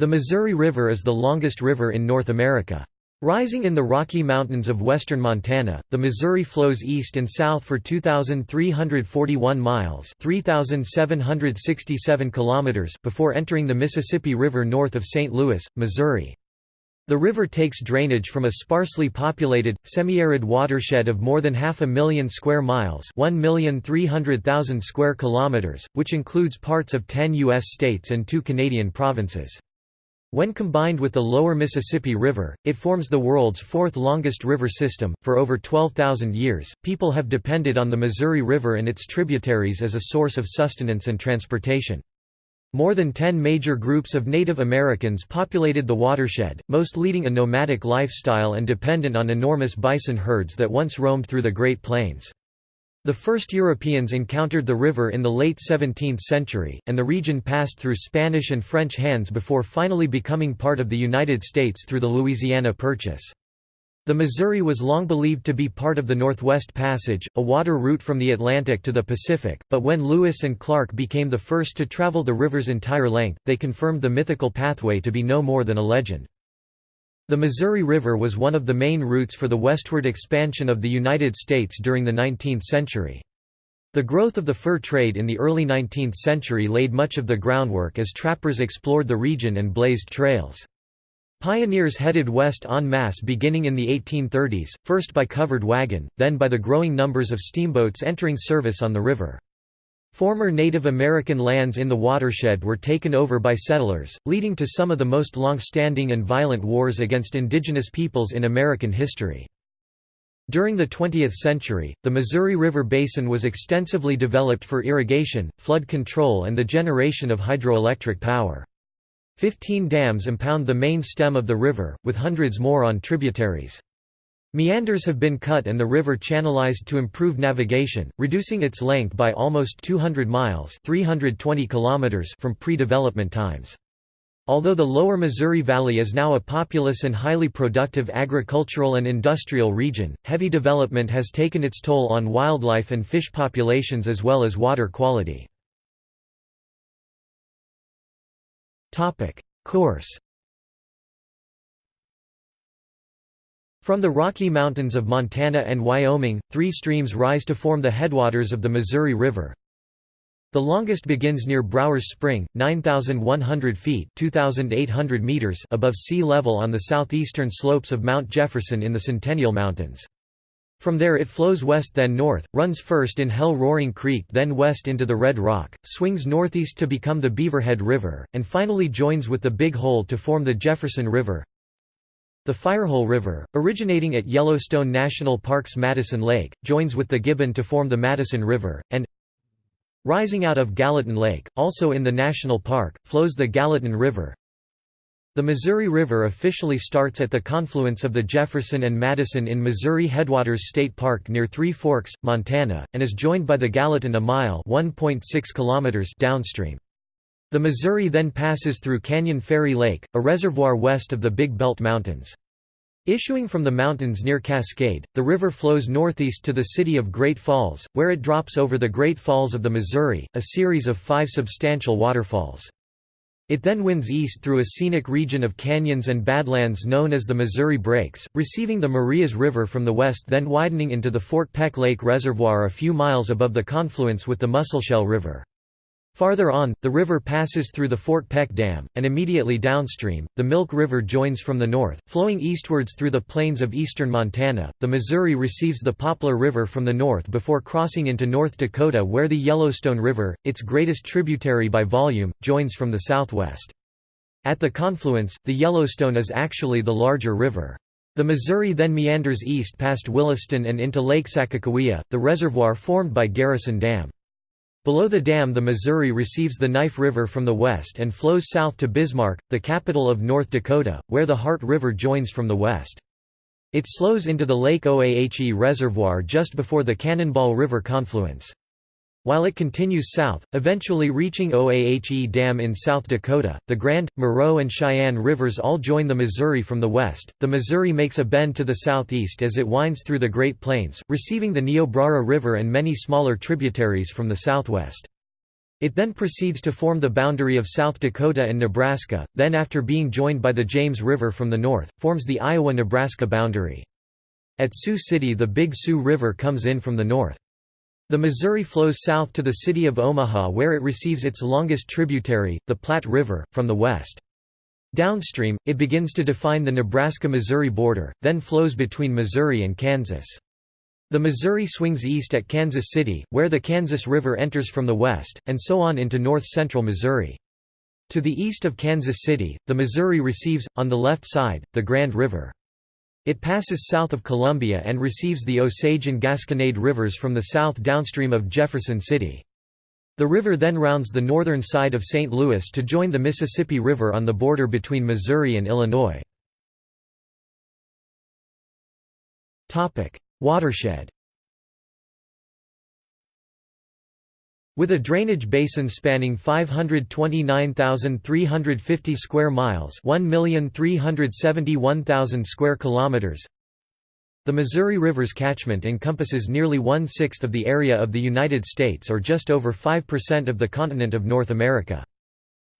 The Missouri River is the longest river in North America. Rising in the Rocky Mountains of western Montana, the Missouri flows east and south for 2,341 miles 3,767 kilometers before entering the Mississippi River north of St. Louis, Missouri. The river takes drainage from a sparsely populated, semi-arid watershed of more than half a million square miles 1,300,000 square kilometers, which includes parts of 10 U.S. states and two Canadian provinces. When combined with the lower Mississippi River, it forms the world's fourth longest river system. For over 12,000 years, people have depended on the Missouri River and its tributaries as a source of sustenance and transportation. More than 10 major groups of Native Americans populated the watershed, most leading a nomadic lifestyle and dependent on enormous bison herds that once roamed through the Great Plains. The first Europeans encountered the river in the late 17th century, and the region passed through Spanish and French hands before finally becoming part of the United States through the Louisiana Purchase. The Missouri was long believed to be part of the Northwest Passage, a water route from the Atlantic to the Pacific, but when Lewis and Clark became the first to travel the river's entire length, they confirmed the mythical pathway to be no more than a legend. The Missouri River was one of the main routes for the westward expansion of the United States during the 19th century. The growth of the fur trade in the early 19th century laid much of the groundwork as trappers explored the region and blazed trails. Pioneers headed west en masse beginning in the 1830s, first by covered wagon, then by the growing numbers of steamboats entering service on the river. Former Native American lands in the watershed were taken over by settlers, leading to some of the most long-standing and violent wars against indigenous peoples in American history. During the 20th century, the Missouri River Basin was extensively developed for irrigation, flood control and the generation of hydroelectric power. Fifteen dams impound the main stem of the river, with hundreds more on tributaries. Meanders have been cut and the river channelized to improve navigation, reducing its length by almost 200 miles 320 kilometers from pre-development times. Although the lower Missouri Valley is now a populous and highly productive agricultural and industrial region, heavy development has taken its toll on wildlife and fish populations as well as water quality. Course From the Rocky Mountains of Montana and Wyoming, three streams rise to form the headwaters of the Missouri River. The longest begins near Brower's Spring, 9,100 feet meters above sea level on the southeastern slopes of Mount Jefferson in the Centennial Mountains. From there it flows west then north, runs first in Hell Roaring Creek then west into the Red Rock, swings northeast to become the Beaverhead River, and finally joins with the Big Hole to form the Jefferson River. The Firehole River, originating at Yellowstone National Park's Madison Lake, joins with the Gibbon to form the Madison River, and rising out of Gallatin Lake, also in the national park, flows the Gallatin River. The Missouri River officially starts at the confluence of the Jefferson and Madison in Missouri Headwaters State Park near Three Forks, Montana, and is joined by the Gallatin a mile kilometers downstream. The Missouri then passes through Canyon Ferry Lake, a reservoir west of the Big Belt Mountains. Issuing from the mountains near Cascade, the river flows northeast to the city of Great Falls, where it drops over the Great Falls of the Missouri, a series of five substantial waterfalls. It then winds east through a scenic region of canyons and badlands known as the Missouri Breaks, receiving the Marias River from the west then widening into the Fort Peck Lake Reservoir a few miles above the confluence with the Musselshell River. Farther on, the river passes through the Fort Peck Dam, and immediately downstream, the Milk River joins from the north, flowing eastwards through the plains of eastern Montana. The Missouri receives the Poplar River from the north before crossing into North Dakota, where the Yellowstone River, its greatest tributary by volume, joins from the southwest. At the confluence, the Yellowstone is actually the larger river. The Missouri then meanders east past Williston and into Lake Sakakawea, the reservoir formed by Garrison Dam. Below the dam the Missouri receives the Knife River from the west and flows south to Bismarck, the capital of North Dakota, where the Heart River joins from the west. It slows into the Lake Oahe Reservoir just before the Cannonball River confluence. While it continues south, eventually reaching Oahe Dam in South Dakota, the Grand, Moreau and Cheyenne rivers all join the Missouri from the west. The Missouri makes a bend to the southeast as it winds through the Great Plains, receiving the Niobrara River and many smaller tributaries from the southwest. It then proceeds to form the boundary of South Dakota and Nebraska, then after being joined by the James River from the north, forms the Iowa-Nebraska boundary. At Sioux City the Big Sioux River comes in from the north. The Missouri flows south to the city of Omaha where it receives its longest tributary, the Platte River, from the west. Downstream, it begins to define the Nebraska-Missouri border, then flows between Missouri and Kansas. The Missouri swings east at Kansas City, where the Kansas River enters from the west, and so on into north-central Missouri. To the east of Kansas City, the Missouri receives, on the left side, the Grand River. It passes south of Columbia and receives the Osage and Gasconade rivers from the south downstream of Jefferson City. The river then rounds the northern side of St. Louis to join the Mississippi River on the border between Missouri and Illinois. Watershed With a drainage basin spanning 529,350 square miles, 1,371,000 square kilometers. The Missouri River's catchment encompasses nearly one-sixth of the area of the United States or just over 5% of the continent of North America.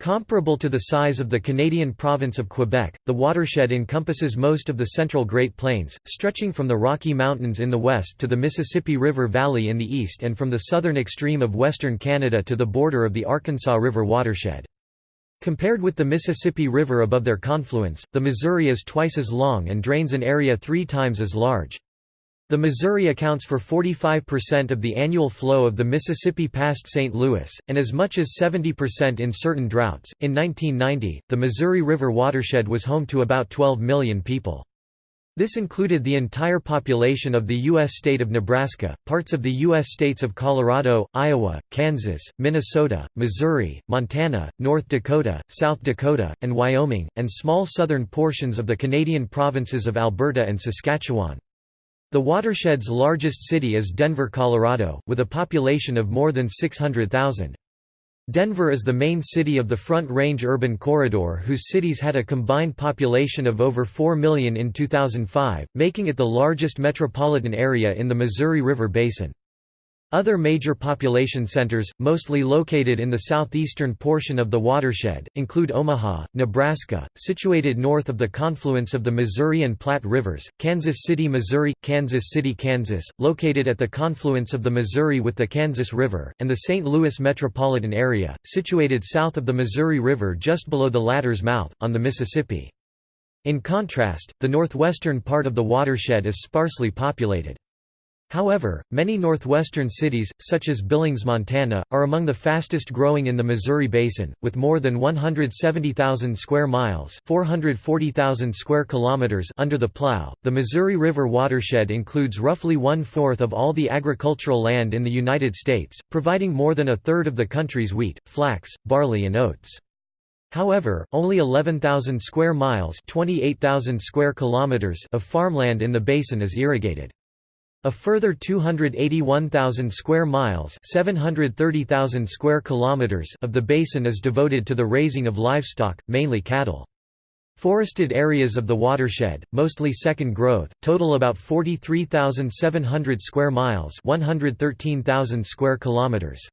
Comparable to the size of the Canadian province of Quebec, the watershed encompasses most of the central Great Plains, stretching from the Rocky Mountains in the west to the Mississippi River Valley in the east and from the southern extreme of western Canada to the border of the Arkansas River watershed. Compared with the Mississippi River above their confluence, the Missouri is twice as long and drains an area three times as large. The Missouri accounts for 45% of the annual flow of the Mississippi past St. Louis, and as much as 70% in certain droughts. In 1990, the Missouri River watershed was home to about 12 million people. This included the entire population of the U.S. state of Nebraska, parts of the U.S. states of Colorado, Iowa, Kansas, Minnesota, Missouri, Montana, North Dakota, South Dakota, and Wyoming, and small southern portions of the Canadian provinces of Alberta and Saskatchewan. The watershed's largest city is Denver, Colorado, with a population of more than 600,000. Denver is the main city of the Front Range Urban Corridor whose cities had a combined population of over 4 million in 2005, making it the largest metropolitan area in the Missouri River Basin. Other major population centers, mostly located in the southeastern portion of the watershed, include Omaha, Nebraska, situated north of the confluence of the Missouri and Platte Rivers, Kansas City, Missouri, Kansas City, Kansas, located at the confluence of the Missouri with the Kansas River, and the St. Louis metropolitan area, situated south of the Missouri River just below the latter's mouth, on the Mississippi. In contrast, the northwestern part of the watershed is sparsely populated. However, many northwestern cities, such as Billings, Montana, are among the fastest growing in the Missouri Basin, with more than 170,000 square miles (440,000 square kilometers) under the plow. The Missouri River watershed includes roughly one-fourth of all the agricultural land in the United States, providing more than a third of the country's wheat, flax, barley and oats. However, only 11,000 square miles (28,000 square kilometers) of farmland in the basin is irrigated. A further 281,000 square miles, 730,000 square kilometers of the basin is devoted to the raising of livestock, mainly cattle. Forested areas of the watershed, mostly second growth, total about 43,700 square miles, 113,000 square kilometers.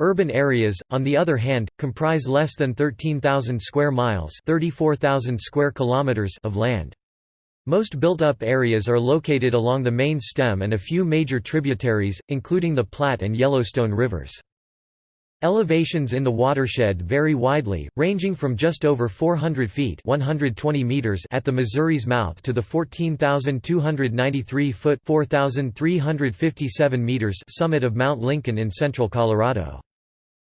Urban areas, on the other hand, comprise less than 13,000 square miles, 34,000 square kilometers of land. Most built-up areas are located along the main stem and a few major tributaries, including the Platte and Yellowstone rivers. Elevations in the watershed vary widely, ranging from just over 400 feet 120 meters at the Missouri's mouth to the 14,293-foot 4,357 meters summit of Mount Lincoln in central Colorado.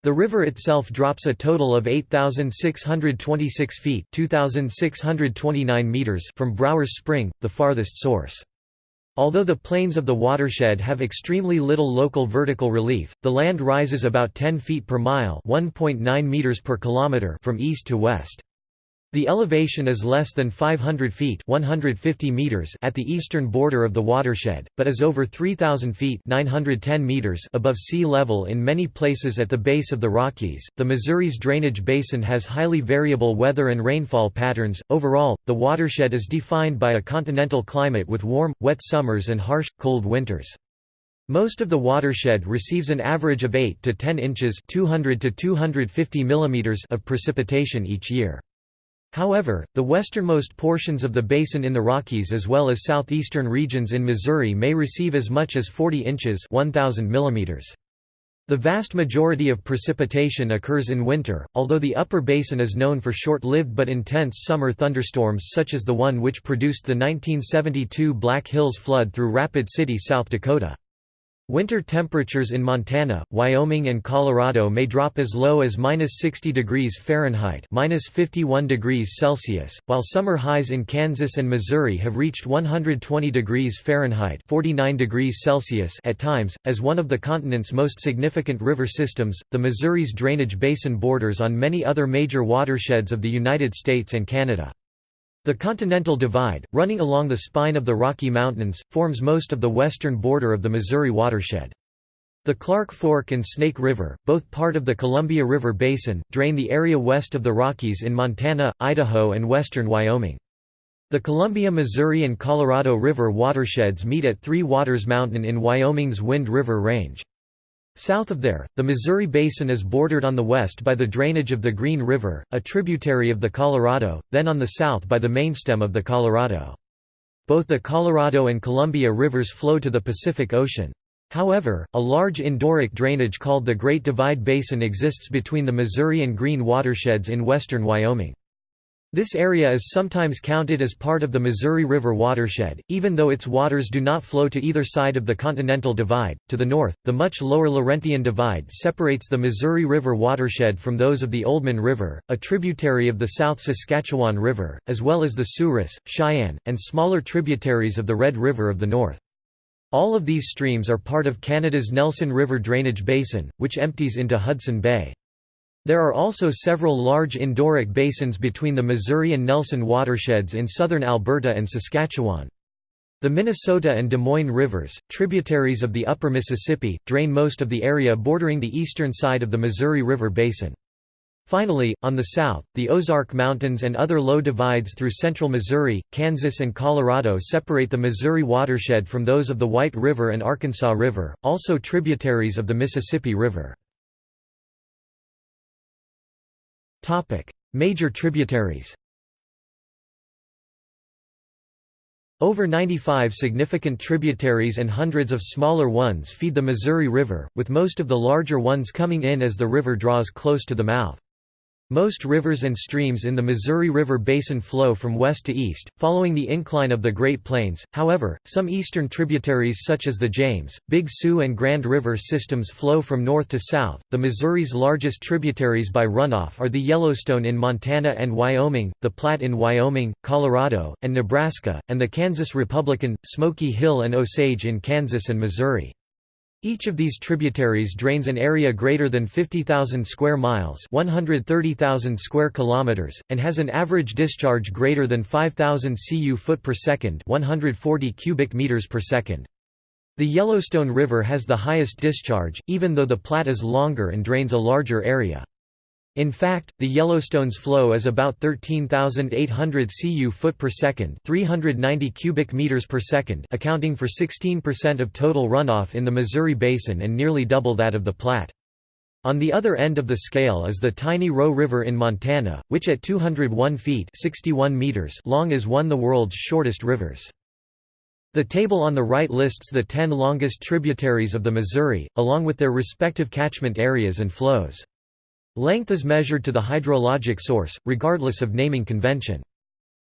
The river itself drops a total of 8,626 feet 2,629 meters from Brower's Spring, the farthest source. Although the plains of the watershed have extremely little local vertical relief, the land rises about 10 feet per mile 1.9 meters per kilometer from east to west. The elevation is less than 500 feet 150 meters at the eastern border of the watershed, but is over 3,000 feet 910 meters above sea level in many places at the base of the Rockies. The Missouri's drainage basin has highly variable weather and rainfall patterns. Overall, the watershed is defined by a continental climate with warm, wet summers and harsh, cold winters. Most of the watershed receives an average of 8 to 10 inches 200 to 250 millimeters of precipitation each year. However, the westernmost portions of the basin in the Rockies as well as southeastern regions in Missouri may receive as much as 40 inches 1000 millimeters. The vast majority of precipitation occurs in winter, although the upper basin is known for short-lived but intense summer thunderstorms such as the one which produced the 1972 Black Hills flood through Rapid City, South Dakota. Winter temperatures in Montana, Wyoming and Colorado may drop as low as -60 degrees Fahrenheit (-51 degrees Celsius), while summer highs in Kansas and Missouri have reached 120 degrees Fahrenheit (49 degrees Celsius) at times. As one of the continent's most significant river systems, the Missouri's drainage basin borders on many other major watersheds of the United States and Canada. The Continental Divide, running along the spine of the Rocky Mountains, forms most of the western border of the Missouri watershed. The Clark Fork and Snake River, both part of the Columbia River Basin, drain the area west of the Rockies in Montana, Idaho and western Wyoming. The Columbia, Missouri and Colorado River watersheds meet at Three Waters Mountain in Wyoming's Wind River Range. South of there, the Missouri Basin is bordered on the west by the drainage of the Green River, a tributary of the Colorado, then on the south by the mainstem of the Colorado. Both the Colorado and Columbia rivers flow to the Pacific Ocean. However, a large endorheic drainage called the Great Divide Basin exists between the Missouri and Green watersheds in western Wyoming. This area is sometimes counted as part of the Missouri River watershed, even though its waters do not flow to either side of the Continental Divide. To the north, the much lower Laurentian Divide separates the Missouri River watershed from those of the Oldman River, a tributary of the South Saskatchewan River, as well as the Souris, Cheyenne, and smaller tributaries of the Red River of the north. All of these streams are part of Canada's Nelson River drainage basin, which empties into Hudson Bay. There are also several large endorheic basins between the Missouri and Nelson watersheds in southern Alberta and Saskatchewan. The Minnesota and Des Moines rivers, tributaries of the upper Mississippi, drain most of the area bordering the eastern side of the Missouri River Basin. Finally, on the south, the Ozark Mountains and other low divides through central Missouri, Kansas and Colorado separate the Missouri watershed from those of the White River and Arkansas River, also tributaries of the Mississippi River. Major tributaries Over 95 significant tributaries and hundreds of smaller ones feed the Missouri River, with most of the larger ones coming in as the river draws close to the mouth. Most rivers and streams in the Missouri River Basin flow from west to east, following the incline of the Great Plains. However, some eastern tributaries such as the James, Big Sioux and Grand River systems flow from north to south. The Missouri's largest tributaries by runoff are the Yellowstone in Montana and Wyoming, the Platte in Wyoming, Colorado, and Nebraska, and the Kansas Republican, Smoky Hill and Osage in Kansas and Missouri. Each of these tributaries drains an area greater than 50,000 square miles, 130,000 square kilometers, and has an average discharge greater than 5,000 cu foot per second, 140 cubic meters per second. The Yellowstone River has the highest discharge, even though the Platte is longer and drains a larger area. In fact, the Yellowstone's flow is about 13,800 cu foot per second, 390 cubic meters per second, accounting for 16% of total runoff in the Missouri Basin and nearly double that of the Platte. On the other end of the scale is the tiny Roe River in Montana, which at 201 feet 61 meters long is one of the world's shortest rivers. The table on the right lists the 10 longest tributaries of the Missouri, along with their respective catchment areas and flows. Length is measured to the hydrologic source, regardless of naming convention.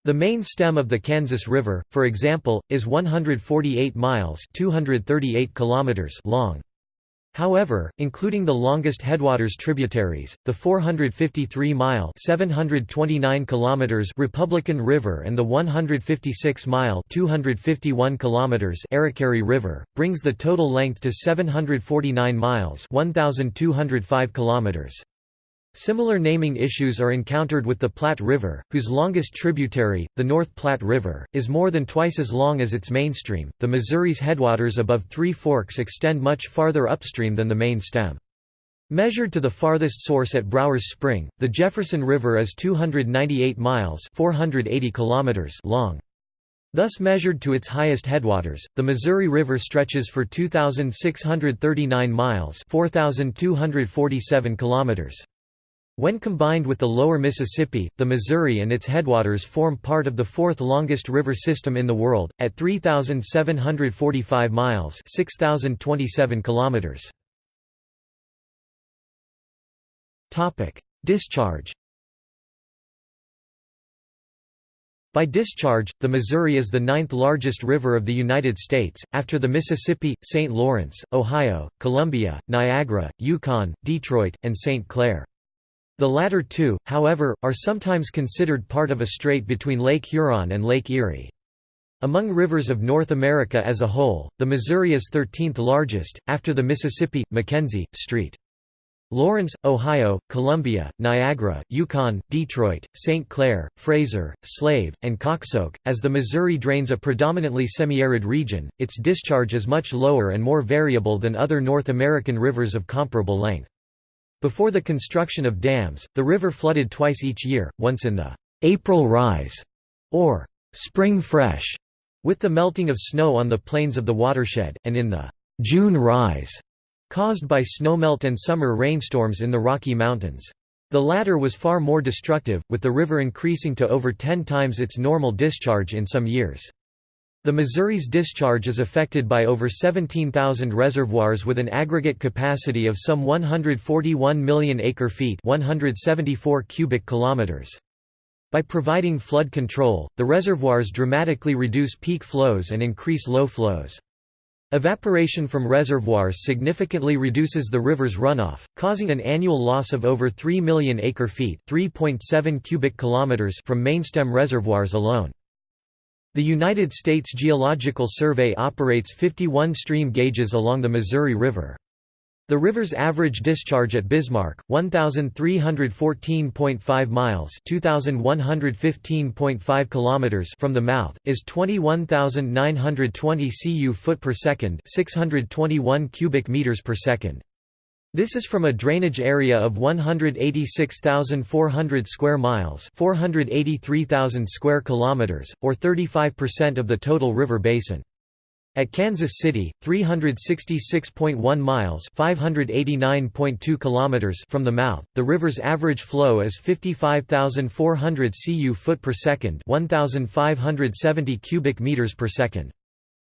The main stem of the Kansas River, for example, is 148 miles 238 kilometers long. However, including the longest headwaters tributaries, the 453-mile (729 kilometers) Republican River and the 156-mile (251 kilometers) River, brings the total length to 749 miles (1205 kilometers). Similar naming issues are encountered with the Platte River, whose longest tributary, the North Platte River, is more than twice as long as its mainstream. The Missouri's headwaters above Three Forks extend much farther upstream than the main stem. Measured to the farthest source at Brower's Spring, the Jefferson River is 298 miles (480 kilometers) long. Thus measured to its highest headwaters, the Missouri River stretches for 2,639 miles 4,247 kilometers. When combined with the lower Mississippi, the Missouri and its headwaters form part of the fourth longest river system in the world, at 3,745 miles 6,027 kilometers. Discharge By discharge, the Missouri is the ninth largest river of the United States, after the Mississippi, St. Lawrence, Ohio, Columbia, Niagara, Yukon, Detroit, and St. Clair. The latter two, however, are sometimes considered part of a strait between Lake Huron and Lake Erie. Among rivers of North America as a whole, the Missouri is 13th largest, after the Mississippi, Mackenzie, St. Lawrence, Ohio, Columbia, Niagara, Yukon, Detroit, St. Clair, Fraser, Slave, and Koksoak. As the Missouri drains a predominantly semi-arid region, its discharge is much lower and more variable than other North American rivers of comparable length. Before the construction of dams, the river flooded twice each year, once in the April rise, or spring fresh, with the melting of snow on the plains of the watershed, and in the June rise, caused by snowmelt and summer rainstorms in the Rocky Mountains. The latter was far more destructive, with the river increasing to over 10 times its normal discharge in some years. The Missouri's discharge is affected by over 17,000 reservoirs with an aggregate capacity of some 141 million acre-feet 174 cubic kilometers. By providing flood control, the reservoirs dramatically reduce peak flows and increase low flows. Evaporation from reservoirs significantly reduces the river's runoff, causing an annual loss of over 3 million acre-feet (3.7 cubic kilometers) from mainstem reservoirs alone. The United States Geological Survey operates 51 stream gauges along the Missouri River. The river's average discharge at Bismarck, 1314.5 miles, 2115.5 kilometers from the mouth, is 21920 cu foot per second, 621 cubic meters per second. This is from a drainage area of 186,400 square miles, 483,000 square kilometers, or 35% of the total river basin. At Kansas City, 366.1 miles (589.2 kilometers) from the mouth, the river's average flow is 55,400 cu foot per second, 1,570 cubic meters per second.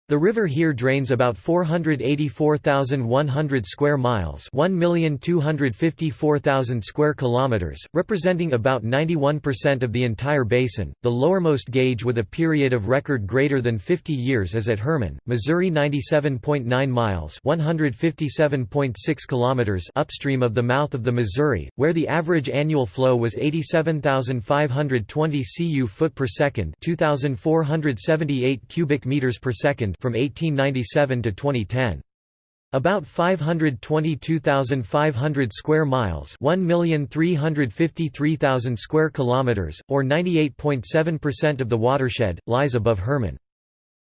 The river here drains about 484,100 square miles, 1,254,000 square kilometers, representing about 91% of the entire basin. The lowermost gauge with a period of record greater than 50 years is at Hermann, Missouri 97.9 miles, 157.6 kilometers upstream of the mouth of the Missouri, where the average annual flow was 87,520 cu foot per second, 2,478 cubic meters per second from 1897 to 2010. About 522,500 square miles, 1,353,000 square kilometers, or 98.7% of the watershed lies above Hermann.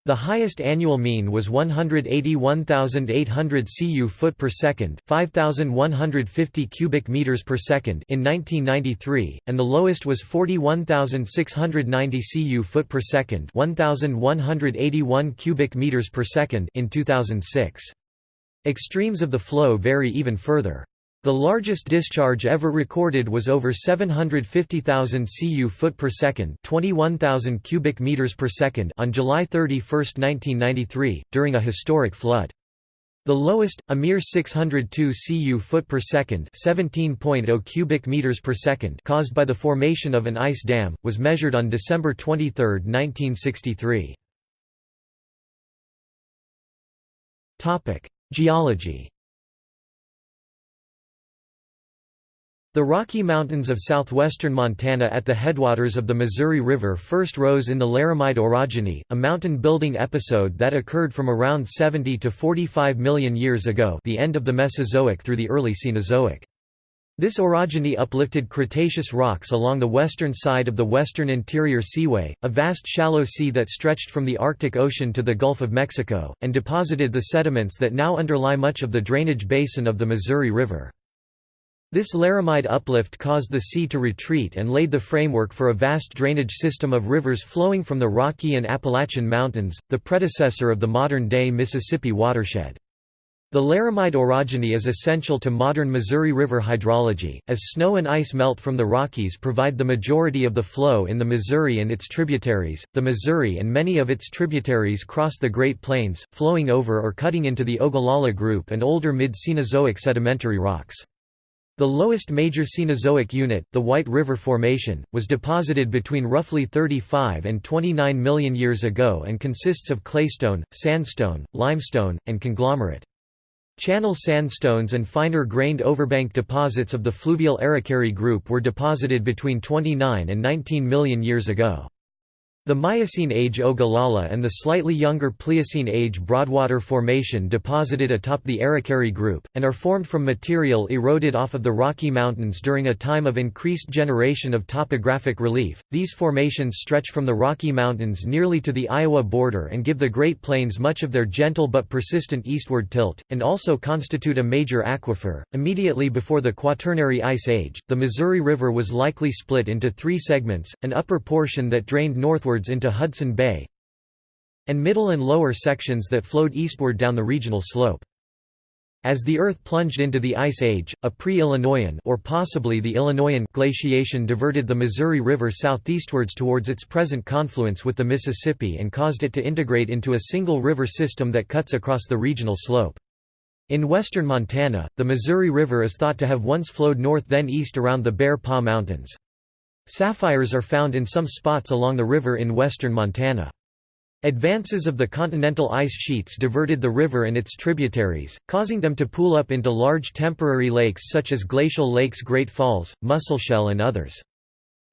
The highest annual mean was 181,800 cu foot per second, 5,150 cubic meters per second in 1993, and the lowest was 41,690 cu foot per second, 1,181 cubic meters per second in 2006. Extremes of the flow vary even further. The largest discharge ever recorded was over 750,000 cu foot per second, 21,000 cubic meters per second on July 31, 1993, during a historic flood. The lowest, a mere 602 cu foot per second, 17.0 cubic meters per second, caused by the formation of an ice dam, was measured on December 23, 1963. Topic: Geology The Rocky Mountains of southwestern Montana at the headwaters of the Missouri River first rose in the Laramide orogeny, a mountain-building episode that occurred from around 70 to 45 million years ago the end of the Mesozoic through the early Cenozoic. This orogeny uplifted Cretaceous rocks along the western side of the Western Interior Seaway, a vast shallow sea that stretched from the Arctic Ocean to the Gulf of Mexico, and deposited the sediments that now underlie much of the drainage basin of the Missouri River. This Laramide uplift caused the sea to retreat and laid the framework for a vast drainage system of rivers flowing from the Rocky and Appalachian Mountains, the predecessor of the modern-day Mississippi watershed. The Laramide orogeny is essential to modern Missouri River hydrology, as snow and ice melt from the Rockies provide the majority of the flow in the Missouri and its tributaries. The Missouri and many of its tributaries cross the Great Plains, flowing over or cutting into the Ogallala Group and older mid-Cenozoic sedimentary rocks. The lowest major Cenozoic unit, the White River Formation, was deposited between roughly 35 and 29 million years ago and consists of claystone, sandstone, limestone, and conglomerate. Channel sandstones and finer-grained overbank deposits of the fluvial Arikaree group were deposited between 29 and 19 million years ago. The Miocene age Ogallala and the slightly younger Pliocene age Broadwater Formation deposited atop the Arikaree group, and are formed from material eroded off of the Rocky Mountains during a time of increased generation of topographic relief. These formations stretch from the Rocky Mountains nearly to the Iowa border and give the Great Plains much of their gentle but persistent eastward tilt, and also constitute a major aquifer. Immediately before the Quaternary Ice Age, the Missouri River was likely split into three segments an upper portion that drained northward into Hudson Bay and middle and lower sections that flowed eastward down the regional slope. As the Earth plunged into the Ice Age, a pre-Illinoian or possibly the Illinoian glaciation diverted the Missouri River southeastwards towards its present confluence with the Mississippi and caused it to integrate into a single river system that cuts across the regional slope. In western Montana, the Missouri River is thought to have once flowed north then east around the Bear Paw Mountains. Sapphires are found in some spots along the river in western Montana. Advances of the continental ice sheets diverted the river and its tributaries, causing them to pool up into large temporary lakes such as Glacial Lakes Great Falls, Musselshell and others.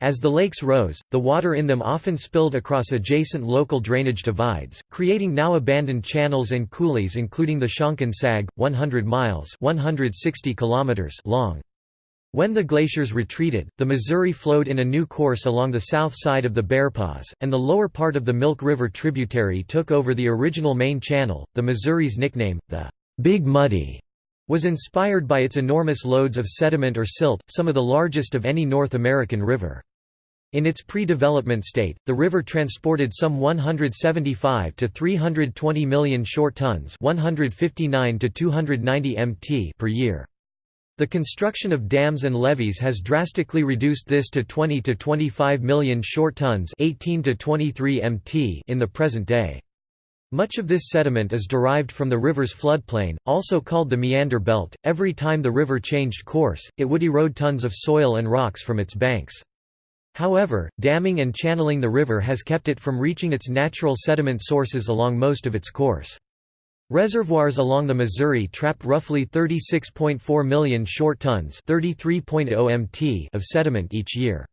As the lakes rose, the water in them often spilled across adjacent local drainage divides, creating now abandoned channels and coulees including the Shonkin Sag, 100 miles 160 kilometers long. When the glaciers retreated, the Missouri flowed in a new course along the south side of the Bearpaws, and the lower part of the Milk River tributary took over the original main channel. The Missouri's nickname, the Big Muddy, was inspired by its enormous loads of sediment or silt, some of the largest of any North American river. In its pre-development state, the river transported some 175 to 320 million short tons, 159 to 290 mt per year. The construction of dams and levees has drastically reduced this to 20 to 25 million short tons 18 to 23 mt in the present day. Much of this sediment is derived from the river's floodplain, also called the meander belt. Every time the river changed course, it would erode tons of soil and rocks from its banks. However, damming and channeling the river has kept it from reaching its natural sediment sources along most of its course. Reservoirs along the Missouri trap roughly 36.4 million short tons mt oh of sediment each year.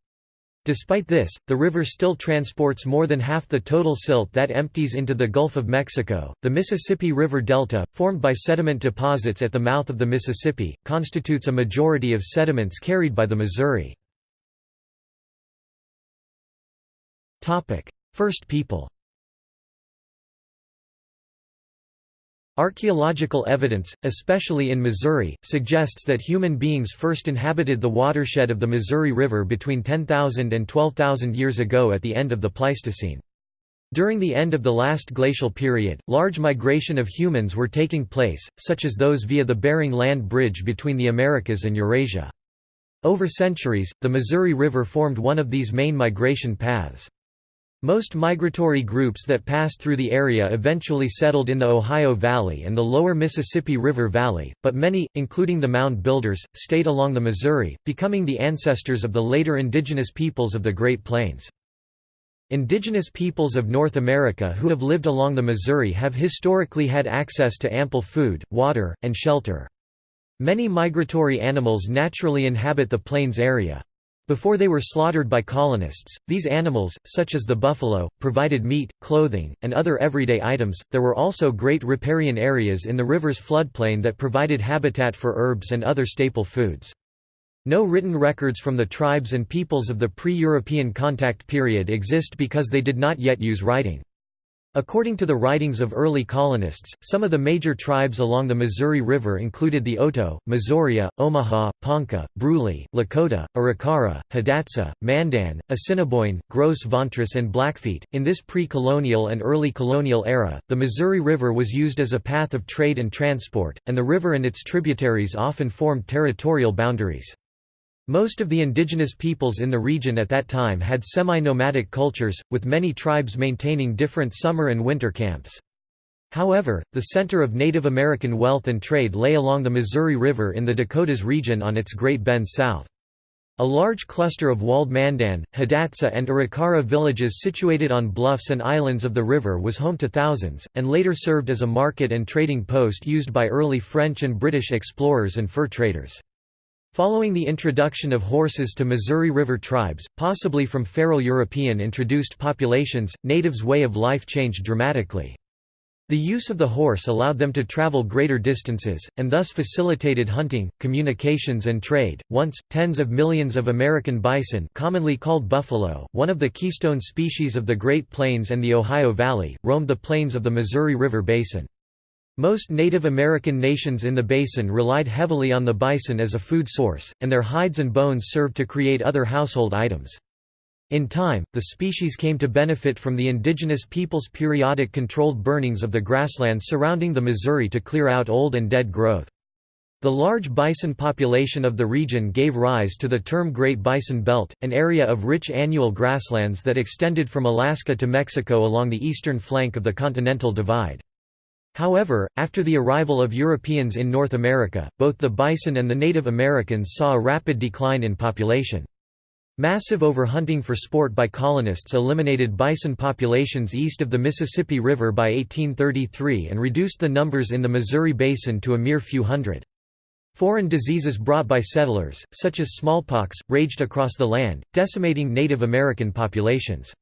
Despite this, the river still transports more than half the total silt that empties into the Gulf of Mexico. The Mississippi River Delta, formed by sediment deposits at the mouth of the Mississippi, constitutes a majority of sediments carried by the Missouri. First people Archaeological evidence, especially in Missouri, suggests that human beings first inhabited the watershed of the Missouri River between 10,000 and 12,000 years ago at the end of the Pleistocene. During the end of the last glacial period, large migration of humans were taking place, such as those via the Bering Land Bridge between the Americas and Eurasia. Over centuries, the Missouri River formed one of these main migration paths. Most migratory groups that passed through the area eventually settled in the Ohio Valley and the lower Mississippi River Valley, but many, including the Mound Builders, stayed along the Missouri, becoming the ancestors of the later indigenous peoples of the Great Plains. Indigenous peoples of North America who have lived along the Missouri have historically had access to ample food, water, and shelter. Many migratory animals naturally inhabit the plains area. Before they were slaughtered by colonists, these animals, such as the buffalo, provided meat, clothing, and other everyday items. There were also great riparian areas in the river's floodplain that provided habitat for herbs and other staple foods. No written records from the tribes and peoples of the pre-European contact period exist because they did not yet use writing. According to the writings of early colonists, some of the major tribes along the Missouri River included the Oto, Missouria, Omaha, Ponca, Brule, Lakota, Arikara, Hidatsa, Mandan, Assiniboine, Gros Ventres, and Blackfeet. In this pre colonial and early colonial era, the Missouri River was used as a path of trade and transport, and the river and its tributaries often formed territorial boundaries. Most of the indigenous peoples in the region at that time had semi-nomadic cultures, with many tribes maintaining different summer and winter camps. However, the center of Native American wealth and trade lay along the Missouri River in the Dakotas region on its Great Bend south. A large cluster of walled Mandan, Hidatsa and Arikara villages situated on bluffs and islands of the river was home to thousands, and later served as a market and trading post used by early French and British explorers and fur traders. Following the introduction of horses to Missouri River tribes, possibly from feral European introduced populations, natives' way of life changed dramatically. The use of the horse allowed them to travel greater distances, and thus facilitated hunting, communications and trade. Once, tens of millions of American bison commonly called buffalo, one of the keystone species of the Great Plains and the Ohio Valley, roamed the plains of the Missouri River Basin. Most Native American nations in the basin relied heavily on the bison as a food source, and their hides and bones served to create other household items. In time, the species came to benefit from the indigenous peoples' periodic controlled burnings of the grasslands surrounding the Missouri to clear out old and dead growth. The large bison population of the region gave rise to the term Great Bison Belt, an area of rich annual grasslands that extended from Alaska to Mexico along the eastern flank of the Continental Divide. However, after the arrival of Europeans in North America, both the bison and the Native Americans saw a rapid decline in population. Massive overhunting for sport by colonists eliminated bison populations east of the Mississippi River by 1833 and reduced the numbers in the Missouri Basin to a mere few hundred. Foreign diseases brought by settlers, such as smallpox, raged across the land, decimating Native American populations.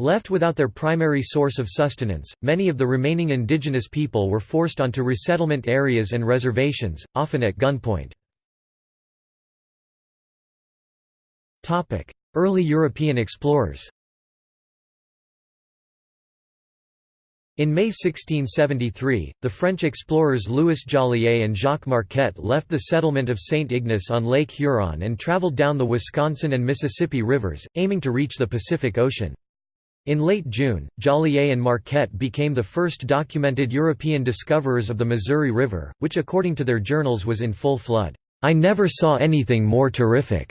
Left without their primary source of sustenance, many of the remaining indigenous people were forced onto resettlement areas and reservations, often at gunpoint. Early European explorers In May 1673, the French explorers Louis Joliet and Jacques Marquette left the settlement of St. Ignace on Lake Huron and traveled down the Wisconsin and Mississippi rivers, aiming to reach the Pacific Ocean. In late June, Joliet and Marquette became the first documented European discoverers of the Missouri River, which according to their journals was in full flood. "'I never saw anything more terrific,'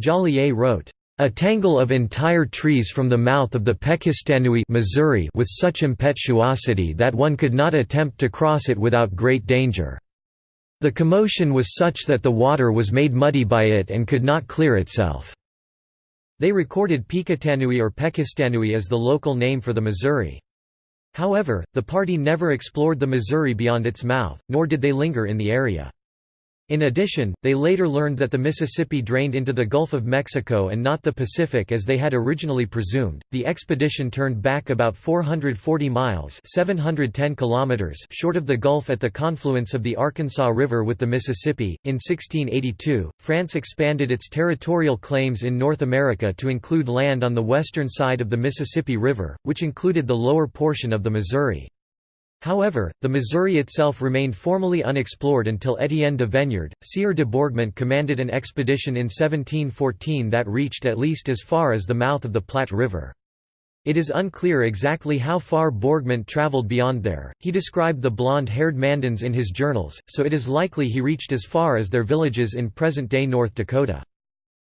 Joliet wrote. A tangle of entire trees from the mouth of the Pekistanoui Missouri with such impetuosity that one could not attempt to cross it without great danger. The commotion was such that the water was made muddy by it and could not clear itself. They recorded Picatanui or Pekistanoui as the local name for the Missouri. However, the party never explored the Missouri beyond its mouth, nor did they linger in the area. In addition, they later learned that the Mississippi drained into the Gulf of Mexico and not the Pacific as they had originally presumed. The expedition turned back about 440 miles (710 kilometers) short of the Gulf at the confluence of the Arkansas River with the Mississippi. In 1682, France expanded its territorial claims in North America to include land on the western side of the Mississippi River, which included the lower portion of the Missouri. However, the Missouri itself remained formally unexplored until Étienne de Veniard, Sieur de Bourgmont commanded an expedition in 1714 that reached at least as far as the mouth of the Platte River. It is unclear exactly how far Bourgmont traveled beyond there, he described the blonde-haired Mandans in his journals, so it is likely he reached as far as their villages in present-day North Dakota.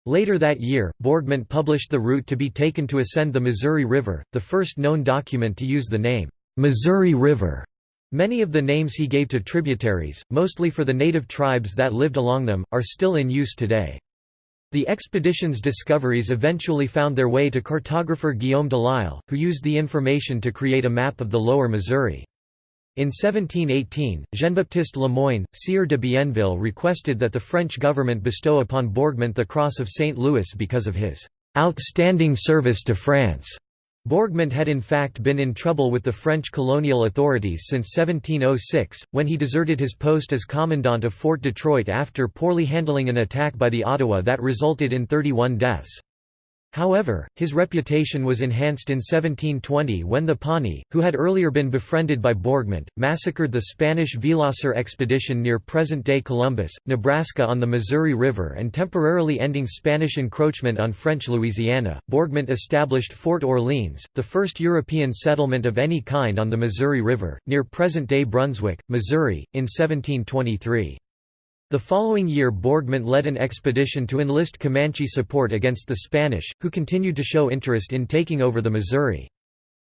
Later that year, Bourgmont published the route to be taken to ascend the Missouri River, the first known document to use the name, Missouri River. Many of the names he gave to tributaries, mostly for the native tribes that lived along them, are still in use today. The expedition's discoveries eventually found their way to cartographer Guillaume Delisle, who used the information to create a map of the lower Missouri. In 1718, Jean-Baptiste Lemoyne, Sieur de Bienville requested that the French government bestow upon Bourgmont the Cross of St. Louis because of his "...outstanding service to France." Bourgmont had in fact been in trouble with the French colonial authorities since 1706, when he deserted his post as commandant of Fort Detroit after poorly handling an attack by the Ottawa that resulted in 31 deaths. However, his reputation was enhanced in 1720 when the Pawnee, who had earlier been befriended by Bourgmont, massacred the Spanish Villasur expedition near present-day Columbus, Nebraska on the Missouri River and temporarily ending Spanish encroachment on French Louisiana. Bourgmont established Fort Orleans, the first European settlement of any kind on the Missouri River, near present-day Brunswick, Missouri, in 1723. The following year Bourgmont led an expedition to enlist Comanche support against the Spanish, who continued to show interest in taking over the Missouri.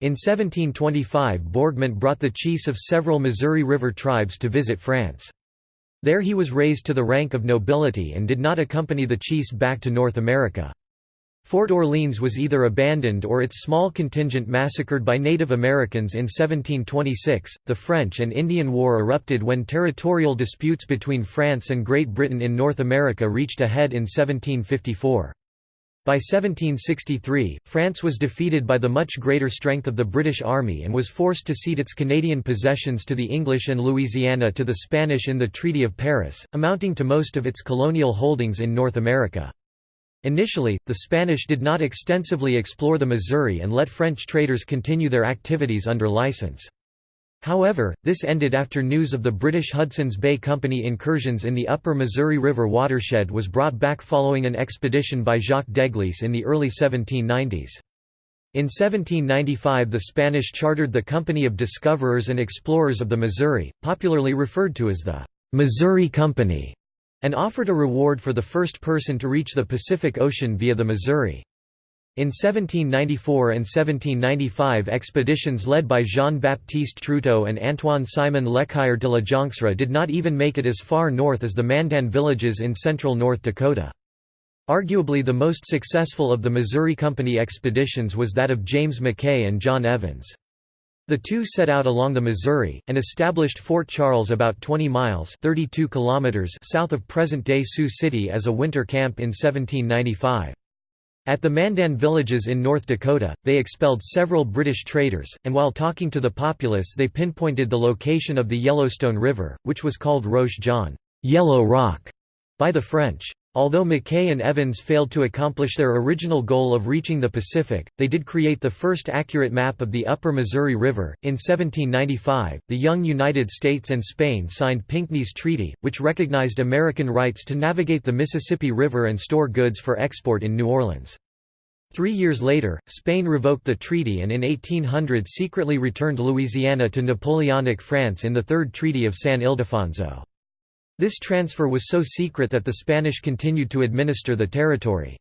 In 1725 Bourgmont brought the chiefs of several Missouri River tribes to visit France. There he was raised to the rank of nobility and did not accompany the chiefs back to North America. Fort Orleans was either abandoned or its small contingent massacred by Native Americans in 1726. The French and Indian War erupted when territorial disputes between France and Great Britain in North America reached a head in 1754. By 1763, France was defeated by the much greater strength of the British Army and was forced to cede its Canadian possessions to the English and Louisiana to the Spanish in the Treaty of Paris, amounting to most of its colonial holdings in North America. Initially, the Spanish did not extensively explore the Missouri and let French traders continue their activities under license. However, this ended after news of the British Hudson's Bay Company incursions in the upper Missouri River watershed was brought back following an expedition by Jacques d'Eglise in the early 1790s. In 1795 the Spanish chartered the Company of Discoverers and Explorers of the Missouri, popularly referred to as the Missouri Company and offered a reward for the first person to reach the Pacific Ocean via the Missouri. In 1794 and 1795 expeditions led by Jean-Baptiste Truteau and Antoine-Simon Lecaillère de la Joncsera did not even make it as far north as the Mandan villages in central North Dakota. Arguably the most successful of the Missouri Company expeditions was that of James Mackay and John Evans. The two set out along the Missouri, and established Fort Charles about 20 miles 32 kilometers south of present-day Sioux City as a winter camp in 1795. At the Mandan villages in North Dakota, they expelled several British traders, and while talking to the populace they pinpointed the location of the Yellowstone River, which was called Roche Jaune Yellow Rock", by the French. Although Mackay and Evans failed to accomplish their original goal of reaching the Pacific, they did create the first accurate map of the upper Missouri River. In 1795, the young United States and Spain signed Pinckney's Treaty, which recognized American rights to navigate the Mississippi River and store goods for export in New Orleans. Three years later, Spain revoked the treaty and in 1800 secretly returned Louisiana to Napoleonic France in the Third Treaty of San Ildefonso. This transfer was so secret that the Spanish continued to administer the territory.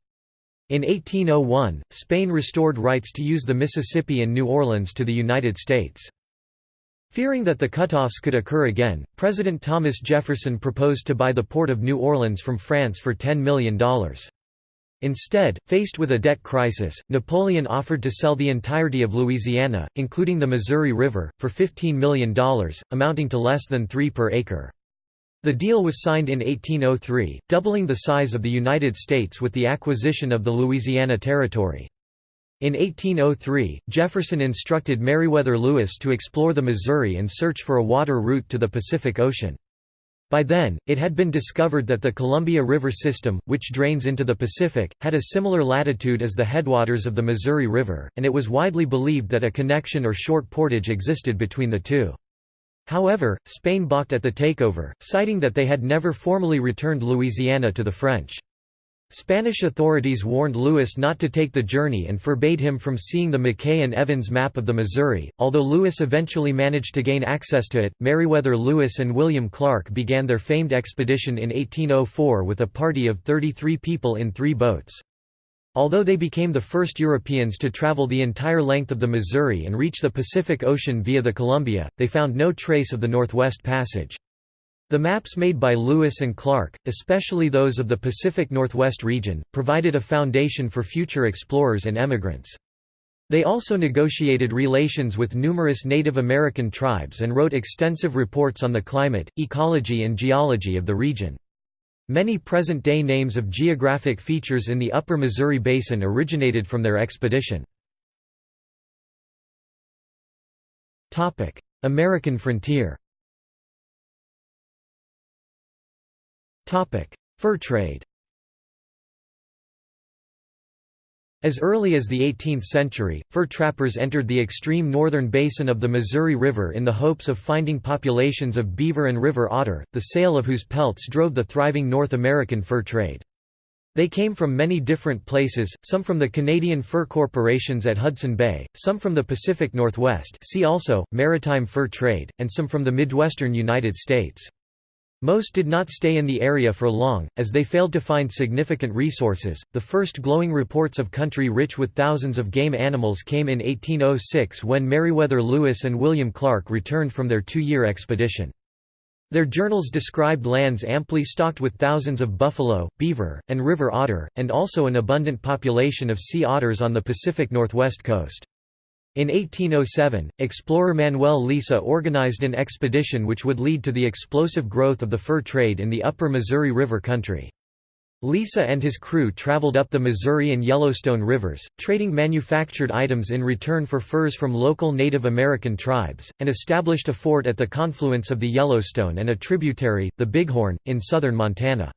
In 1801, Spain restored rights to use the Mississippi and New Orleans to the United States. Fearing that the cutoffs could occur again, President Thomas Jefferson proposed to buy the port of New Orleans from France for $10 million. Instead, faced with a debt crisis, Napoleon offered to sell the entirety of Louisiana, including the Missouri River, for $15 million, amounting to less than 3 per acre. The deal was signed in 1803, doubling the size of the United States with the acquisition of the Louisiana Territory. In 1803, Jefferson instructed Meriwether Lewis to explore the Missouri and search for a water route to the Pacific Ocean. By then, it had been discovered that the Columbia River system, which drains into the Pacific, had a similar latitude as the headwaters of the Missouri River, and it was widely believed that a connection or short portage existed between the two. However, Spain balked at the takeover, citing that they had never formally returned Louisiana to the French. Spanish authorities warned Lewis not to take the journey and forbade him from seeing the Mackay and Evans map of the Missouri. Although Lewis eventually managed to gain access to it, Meriwether Lewis and William Clark began their famed expedition in 1804 with a party of 33 people in three boats. Although they became the first Europeans to travel the entire length of the Missouri and reach the Pacific Ocean via the Columbia, they found no trace of the Northwest Passage. The maps made by Lewis and Clark, especially those of the Pacific Northwest region, provided a foundation for future explorers and emigrants. They also negotiated relations with numerous Native American tribes and wrote extensive reports on the climate, ecology and geology of the region. Many present-day names of geographic features in the upper Missouri Basin originated from their expedition. American frontier Fur trade As early as the 18th century, fur trappers entered the extreme northern basin of the Missouri River in the hopes of finding populations of beaver and river otter, the sale of whose pelts drove the thriving North American fur trade. They came from many different places, some from the Canadian fur corporations at Hudson Bay, some from the Pacific Northwest see also, maritime fur trade, and some from the Midwestern United States. Most did not stay in the area for long, as they failed to find significant resources. The first glowing reports of country rich with thousands of game animals came in 1806 when Meriwether Lewis and William Clark returned from their two year expedition. Their journals described lands amply stocked with thousands of buffalo, beaver, and river otter, and also an abundant population of sea otters on the Pacific Northwest coast. In 1807, explorer Manuel Lisa organized an expedition which would lead to the explosive growth of the fur trade in the upper Missouri River country. Lisa and his crew traveled up the Missouri and Yellowstone rivers, trading manufactured items in return for furs from local Native American tribes, and established a fort at the confluence of the Yellowstone and a tributary, the Bighorn, in southern Montana.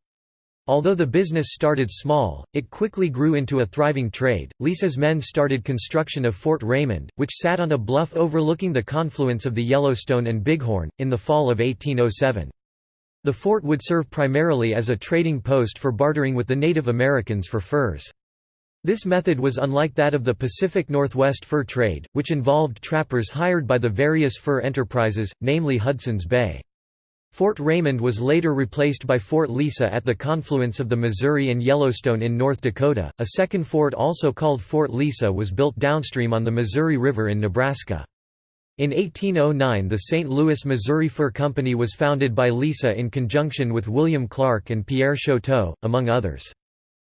Although the business started small, it quickly grew into a thriving trade. Lisa's men started construction of Fort Raymond, which sat on a bluff overlooking the confluence of the Yellowstone and Bighorn, in the fall of 1807. The fort would serve primarily as a trading post for bartering with the Native Americans for furs. This method was unlike that of the Pacific Northwest fur trade, which involved trappers hired by the various fur enterprises, namely Hudson's Bay. Fort Raymond was later replaced by Fort Lisa at the confluence of the Missouri and Yellowstone in North Dakota. A second fort, also called Fort Lisa, was built downstream on the Missouri River in Nebraska. In 1809 the St. Louis Missouri Fur Company was founded by Lisa in conjunction with William Clark and Pierre Chouteau, among others.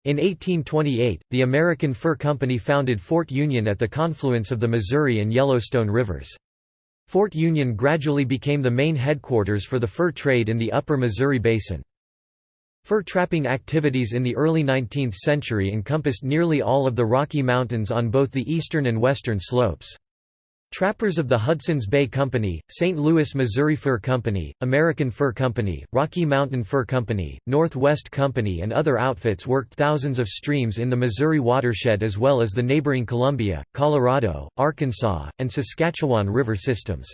In 1828, the American Fur Company founded Fort Union at the confluence of the Missouri and Yellowstone rivers. Fort Union gradually became the main headquarters for the fur trade in the upper Missouri Basin. Fur trapping activities in the early 19th century encompassed nearly all of the Rocky Mountains on both the eastern and western slopes. Trappers of the Hudson's Bay Company, St. Louis Missouri Fur Company, American Fur Company, Rocky Mountain Fur Company, Northwest Company and other outfits worked thousands of streams in the Missouri watershed as well as the neighboring Columbia, Colorado, Arkansas, and Saskatchewan river systems.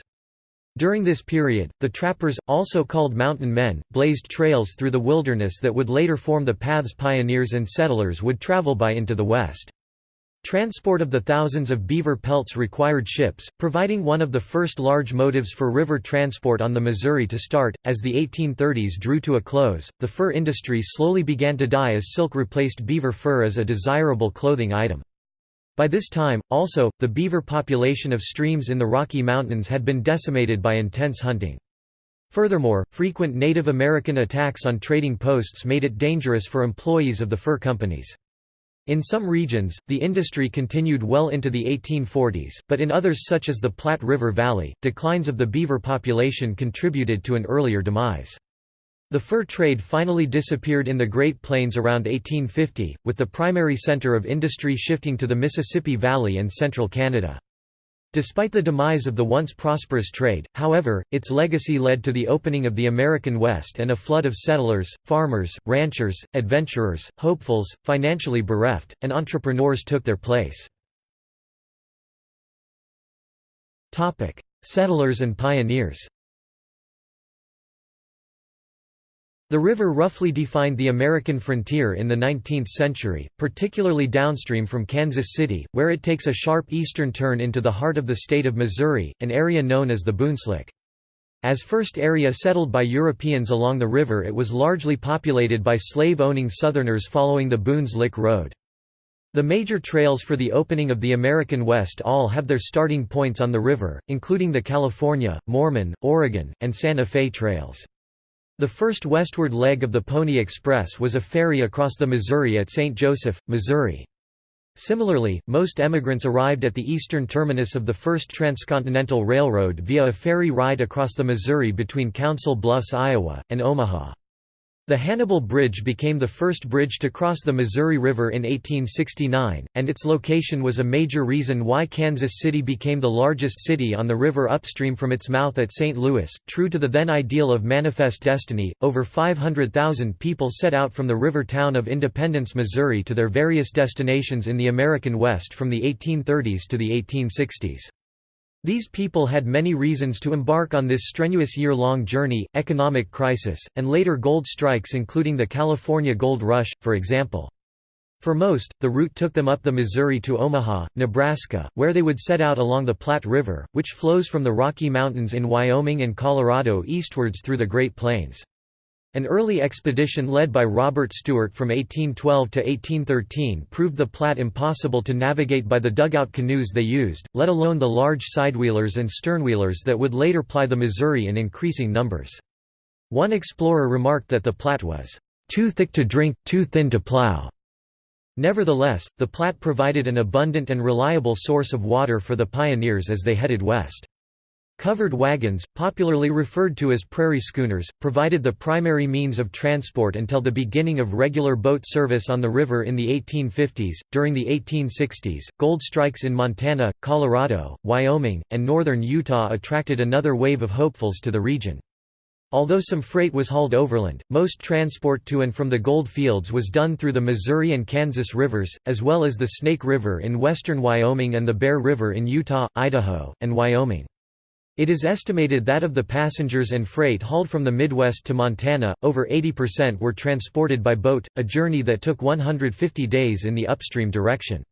During this period, the trappers, also called mountain men, blazed trails through the wilderness that would later form the paths pioneers and settlers would travel by into the west. Transport of the thousands of beaver pelts required ships, providing one of the first large motives for river transport on the Missouri to start. As the 1830s drew to a close, the fur industry slowly began to die as silk replaced beaver fur as a desirable clothing item. By this time, also, the beaver population of streams in the Rocky Mountains had been decimated by intense hunting. Furthermore, frequent Native American attacks on trading posts made it dangerous for employees of the fur companies. In some regions, the industry continued well into the 1840s, but in others such as the Platte River Valley, declines of the beaver population contributed to an earlier demise. The fur trade finally disappeared in the Great Plains around 1850, with the primary center of industry shifting to the Mississippi Valley and central Canada. Despite the demise of the once prosperous trade, however, its legacy led to the opening of the American West and a flood of settlers, farmers, ranchers, adventurers, hopefuls, financially bereft, and entrepreneurs took their place. Settlers and pioneers The river roughly defined the American frontier in the 19th century, particularly downstream from Kansas City, where it takes a sharp eastern turn into the heart of the state of Missouri, an area known as the Boonslick. As first area settled by Europeans along the river it was largely populated by slave-owning Southerners following the Boones Lick Road. The major trails for the opening of the American West all have their starting points on the river, including the California, Mormon, Oregon, and Santa Fe trails. The first westward leg of the Pony Express was a ferry across the Missouri at St. Joseph, Missouri. Similarly, most emigrants arrived at the eastern terminus of the first transcontinental railroad via a ferry ride across the Missouri between Council Bluffs, Iowa, and Omaha. The Hannibal Bridge became the first bridge to cross the Missouri River in 1869, and its location was a major reason why Kansas City became the largest city on the river upstream from its mouth at St. Louis. True to the then ideal of manifest destiny, over 500,000 people set out from the river town of Independence, Missouri to their various destinations in the American West from the 1830s to the 1860s. These people had many reasons to embark on this strenuous year-long journey, economic crisis, and later gold strikes including the California Gold Rush, for example. For most, the route took them up the Missouri to Omaha, Nebraska, where they would set out along the Platte River, which flows from the Rocky Mountains in Wyoming and Colorado eastwards through the Great Plains. An early expedition led by Robert Stuart from 1812 to 1813 proved the Platte impossible to navigate by the dugout canoes they used, let alone the large sidewheelers and sternwheelers that would later ply the Missouri in increasing numbers. One explorer remarked that the Platte was, "...too thick to drink, too thin to plow." Nevertheless, the Platte provided an abundant and reliable source of water for the pioneers as they headed west. Covered wagons, popularly referred to as prairie schooners, provided the primary means of transport until the beginning of regular boat service on the river in the 1850s. During the 1860s, gold strikes in Montana, Colorado, Wyoming, and northern Utah attracted another wave of hopefuls to the region. Although some freight was hauled overland, most transport to and from the gold fields was done through the Missouri and Kansas rivers, as well as the Snake River in western Wyoming and the Bear River in Utah, Idaho, and Wyoming. It is estimated that of the passengers and freight hauled from the Midwest to Montana, over 80% were transported by boat, a journey that took 150 days in the upstream direction.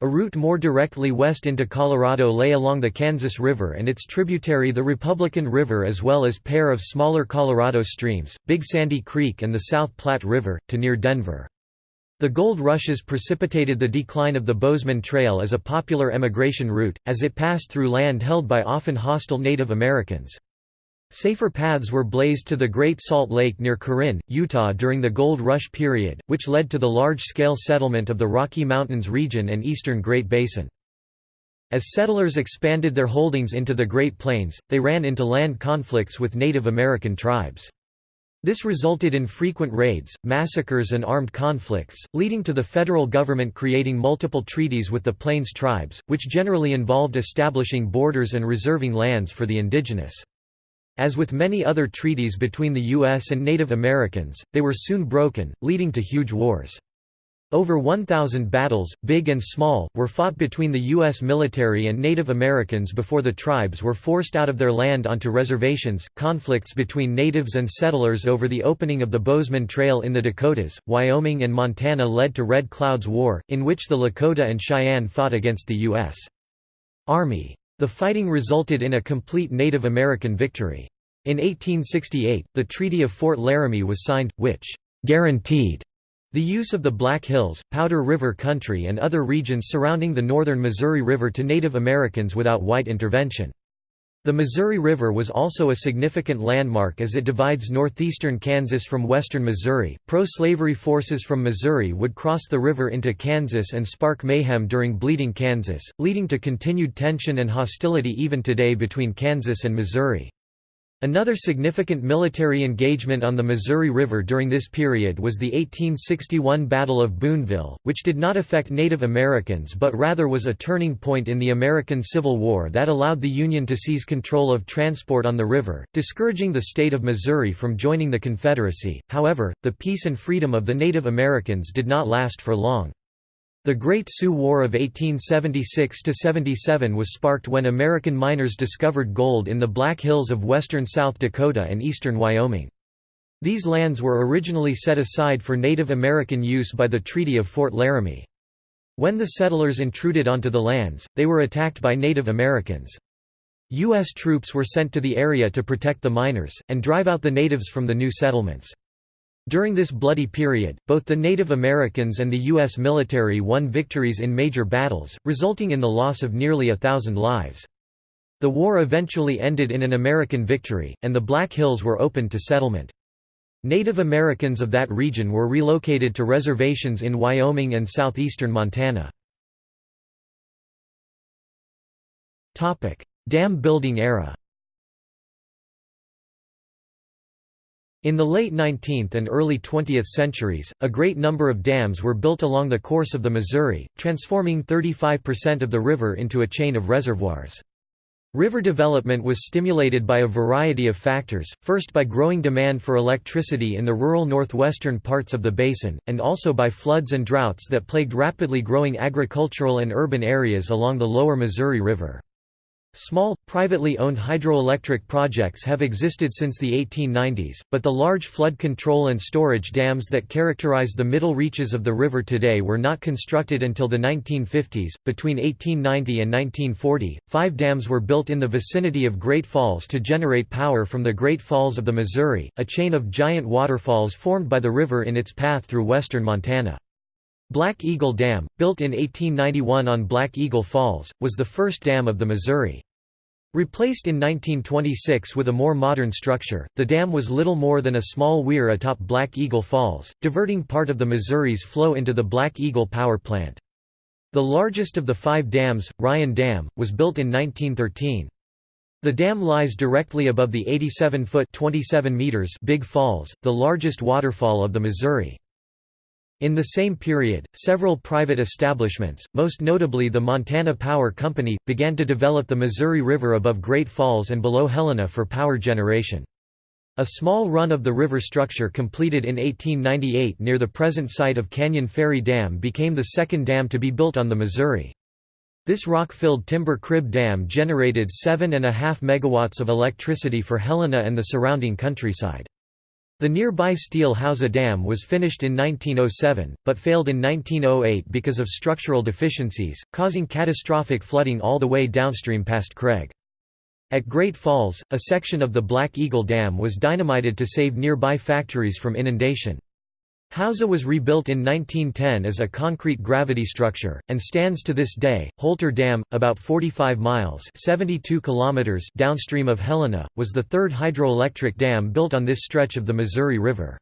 A route more directly west into Colorado lay along the Kansas River and its tributary the Republican River as well as pair of smaller Colorado streams, Big Sandy Creek and the South Platte River, to near Denver. The gold rushes precipitated the decline of the Bozeman Trail as a popular emigration route, as it passed through land held by often hostile Native Americans. Safer paths were blazed to the Great Salt Lake near Corinne, Utah during the Gold Rush period, which led to the large-scale settlement of the Rocky Mountains region and eastern Great Basin. As settlers expanded their holdings into the Great Plains, they ran into land conflicts with Native American tribes. This resulted in frequent raids, massacres and armed conflicts, leading to the federal government creating multiple treaties with the Plains tribes, which generally involved establishing borders and reserving lands for the indigenous. As with many other treaties between the U.S. and Native Americans, they were soon broken, leading to huge wars. Over 1,000 battles, big and small, were fought between the U.S. military and Native Americans before the tribes were forced out of their land onto reservations. Conflicts between natives and settlers over the opening of the Bozeman Trail in the Dakotas, Wyoming, and Montana led to Red Cloud's War, in which the Lakota and Cheyenne fought against the U.S. Army. The fighting resulted in a complete Native American victory. In 1868, the Treaty of Fort Laramie was signed, which guaranteed the use of the Black Hills, Powder River Country and other regions surrounding the northern Missouri River to Native Americans without white intervention. The Missouri River was also a significant landmark as it divides northeastern Kansas from western Missouri. Pro slavery forces from Missouri would cross the river into Kansas and spark mayhem during Bleeding Kansas, leading to continued tension and hostility even today between Kansas and Missouri. Another significant military engagement on the Missouri River during this period was the 1861 Battle of Boonville, which did not affect Native Americans but rather was a turning point in the American Civil War that allowed the Union to seize control of transport on the river, discouraging the state of Missouri from joining the Confederacy. However, the peace and freedom of the Native Americans did not last for long. The Great Sioux War of 1876–77 was sparked when American miners discovered gold in the Black Hills of western South Dakota and eastern Wyoming. These lands were originally set aside for Native American use by the Treaty of Fort Laramie. When the settlers intruded onto the lands, they were attacked by Native Americans. U.S. troops were sent to the area to protect the miners, and drive out the natives from the new settlements. During this bloody period, both the Native Americans and the U.S. military won victories in major battles, resulting in the loss of nearly a thousand lives. The war eventually ended in an American victory, and the Black Hills were opened to settlement. Native Americans of that region were relocated to reservations in Wyoming and southeastern Montana. Dam building era In the late 19th and early 20th centuries, a great number of dams were built along the course of the Missouri, transforming 35% of the river into a chain of reservoirs. River development was stimulated by a variety of factors, first by growing demand for electricity in the rural northwestern parts of the basin, and also by floods and droughts that plagued rapidly growing agricultural and urban areas along the lower Missouri River. Small, privately owned hydroelectric projects have existed since the 1890s, but the large flood control and storage dams that characterize the middle reaches of the river today were not constructed until the 1950s. Between 1890 and 1940, five dams were built in the vicinity of Great Falls to generate power from the Great Falls of the Missouri, a chain of giant waterfalls formed by the river in its path through western Montana. Black Eagle Dam, built in 1891 on Black Eagle Falls, was the first dam of the Missouri. Replaced in 1926 with a more modern structure, the dam was little more than a small weir atop Black Eagle Falls, diverting part of the Missouri's flow into the Black Eagle Power Plant. The largest of the five dams, Ryan Dam, was built in 1913. The dam lies directly above the 87-foot Big Falls, the largest waterfall of the Missouri. In the same period, several private establishments, most notably the Montana Power Company, began to develop the Missouri River above Great Falls and below Helena for power generation. A small run of the river structure completed in 1898 near the present site of Canyon Ferry Dam became the second dam to be built on the Missouri. This rock-filled timber crib dam generated 7.5 megawatts of electricity for Helena and the surrounding countryside. The nearby Steele Hauser Dam was finished in 1907, but failed in 1908 because of structural deficiencies, causing catastrophic flooding all the way downstream past Craig. At Great Falls, a section of the Black Eagle Dam was dynamited to save nearby factories from inundation. Hauser was rebuilt in 1910 as a concrete gravity structure, and stands to this day. Holter Dam, about 45 miles 72 kilometers downstream of Helena, was the third hydroelectric dam built on this stretch of the Missouri River.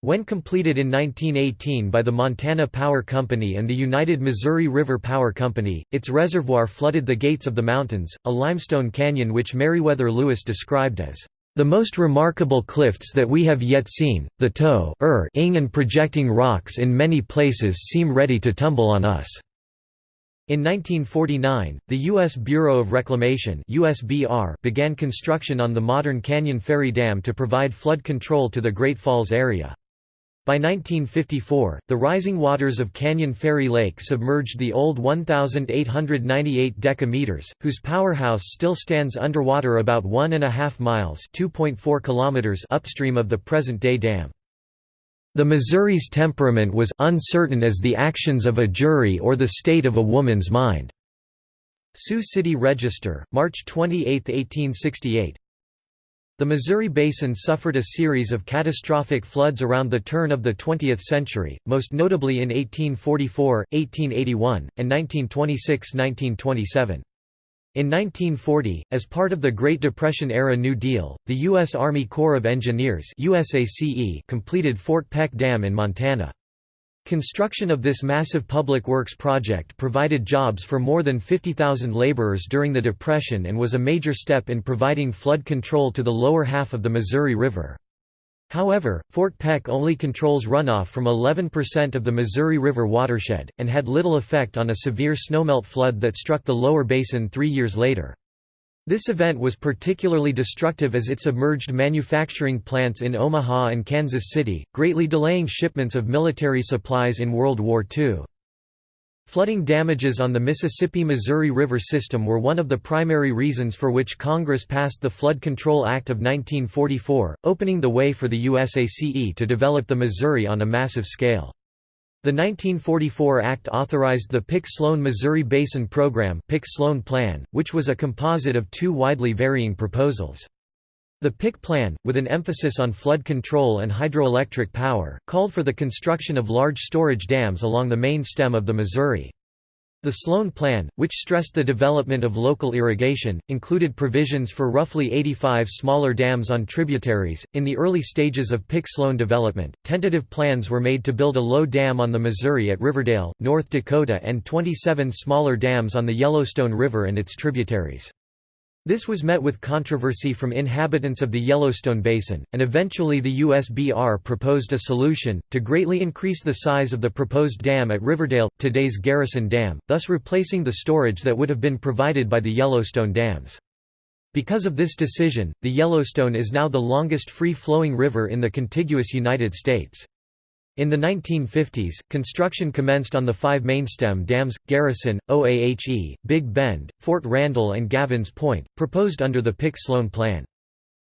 When completed in 1918 by the Montana Power Company and the United Missouri River Power Company, its reservoir flooded the Gates of the Mountains, a limestone canyon which Meriwether Lewis described as the most remarkable cliffs that we have yet seen, the toe er ing and projecting rocks in many places seem ready to tumble on us." In 1949, the U.S. Bureau of Reclamation USBR began construction on the modern Canyon Ferry Dam to provide flood control to the Great Falls area. By 1954, the rising waters of Canyon Ferry Lake submerged the old 1,898 decameters, whose powerhouse still stands underwater about one and a half miles kilometers upstream of the present-day dam. The Missouri's temperament was uncertain as the actions of a jury or the state of a woman's mind. Sioux City Register, March 28, 1868 the Missouri Basin suffered a series of catastrophic floods around the turn of the 20th century, most notably in 1844, 1881, and 1926–1927. In 1940, as part of the Great Depression-era New Deal, the U.S. Army Corps of Engineers completed Fort Peck Dam in Montana. Construction of this massive public works project provided jobs for more than 50,000 laborers during the Depression and was a major step in providing flood control to the lower half of the Missouri River. However, Fort Peck only controls runoff from 11% of the Missouri River watershed, and had little effect on a severe snowmelt flood that struck the lower basin three years later. This event was particularly destructive as it submerged manufacturing plants in Omaha and Kansas City, greatly delaying shipments of military supplies in World War II. Flooding damages on the Mississippi-Missouri River system were one of the primary reasons for which Congress passed the Flood Control Act of 1944, opening the way for the USACE to develop the Missouri on a massive scale. The 1944 Act authorized the Pick-Sloan Missouri Basin Program Pick-Sloan Plan, which was a composite of two widely varying proposals. The Pick Plan, with an emphasis on flood control and hydroelectric power, called for the construction of large storage dams along the main stem of the Missouri. The Sloan Plan, which stressed the development of local irrigation, included provisions for roughly 85 smaller dams on tributaries. In the early stages of Pick Sloan development, tentative plans were made to build a low dam on the Missouri at Riverdale, North Dakota, and 27 smaller dams on the Yellowstone River and its tributaries. This was met with controversy from inhabitants of the Yellowstone Basin, and eventually the USBR proposed a solution, to greatly increase the size of the proposed dam at Riverdale, today's Garrison Dam, thus replacing the storage that would have been provided by the Yellowstone dams. Because of this decision, the Yellowstone is now the longest free-flowing river in the contiguous United States. In the 1950s, construction commenced on the five mainstem dams, Garrison, Oahe, Big Bend, Fort Randall and Gavins Point, proposed under the Pick-Sloan Plan.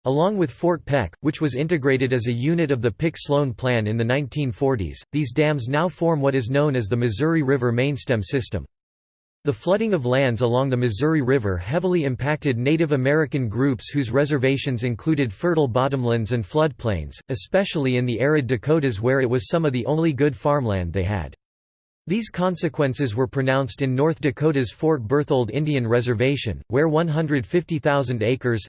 Along with Fort Peck, which was integrated as a unit of the Pick-Sloan Plan in the 1940s, these dams now form what is known as the Missouri River mainstem system. The flooding of lands along the Missouri River heavily impacted Native American groups whose reservations included fertile bottomlands and floodplains, especially in the arid Dakotas where it was some of the only good farmland they had. These consequences were pronounced in North Dakota's Fort Berthold Indian Reservation, where 150,000 acres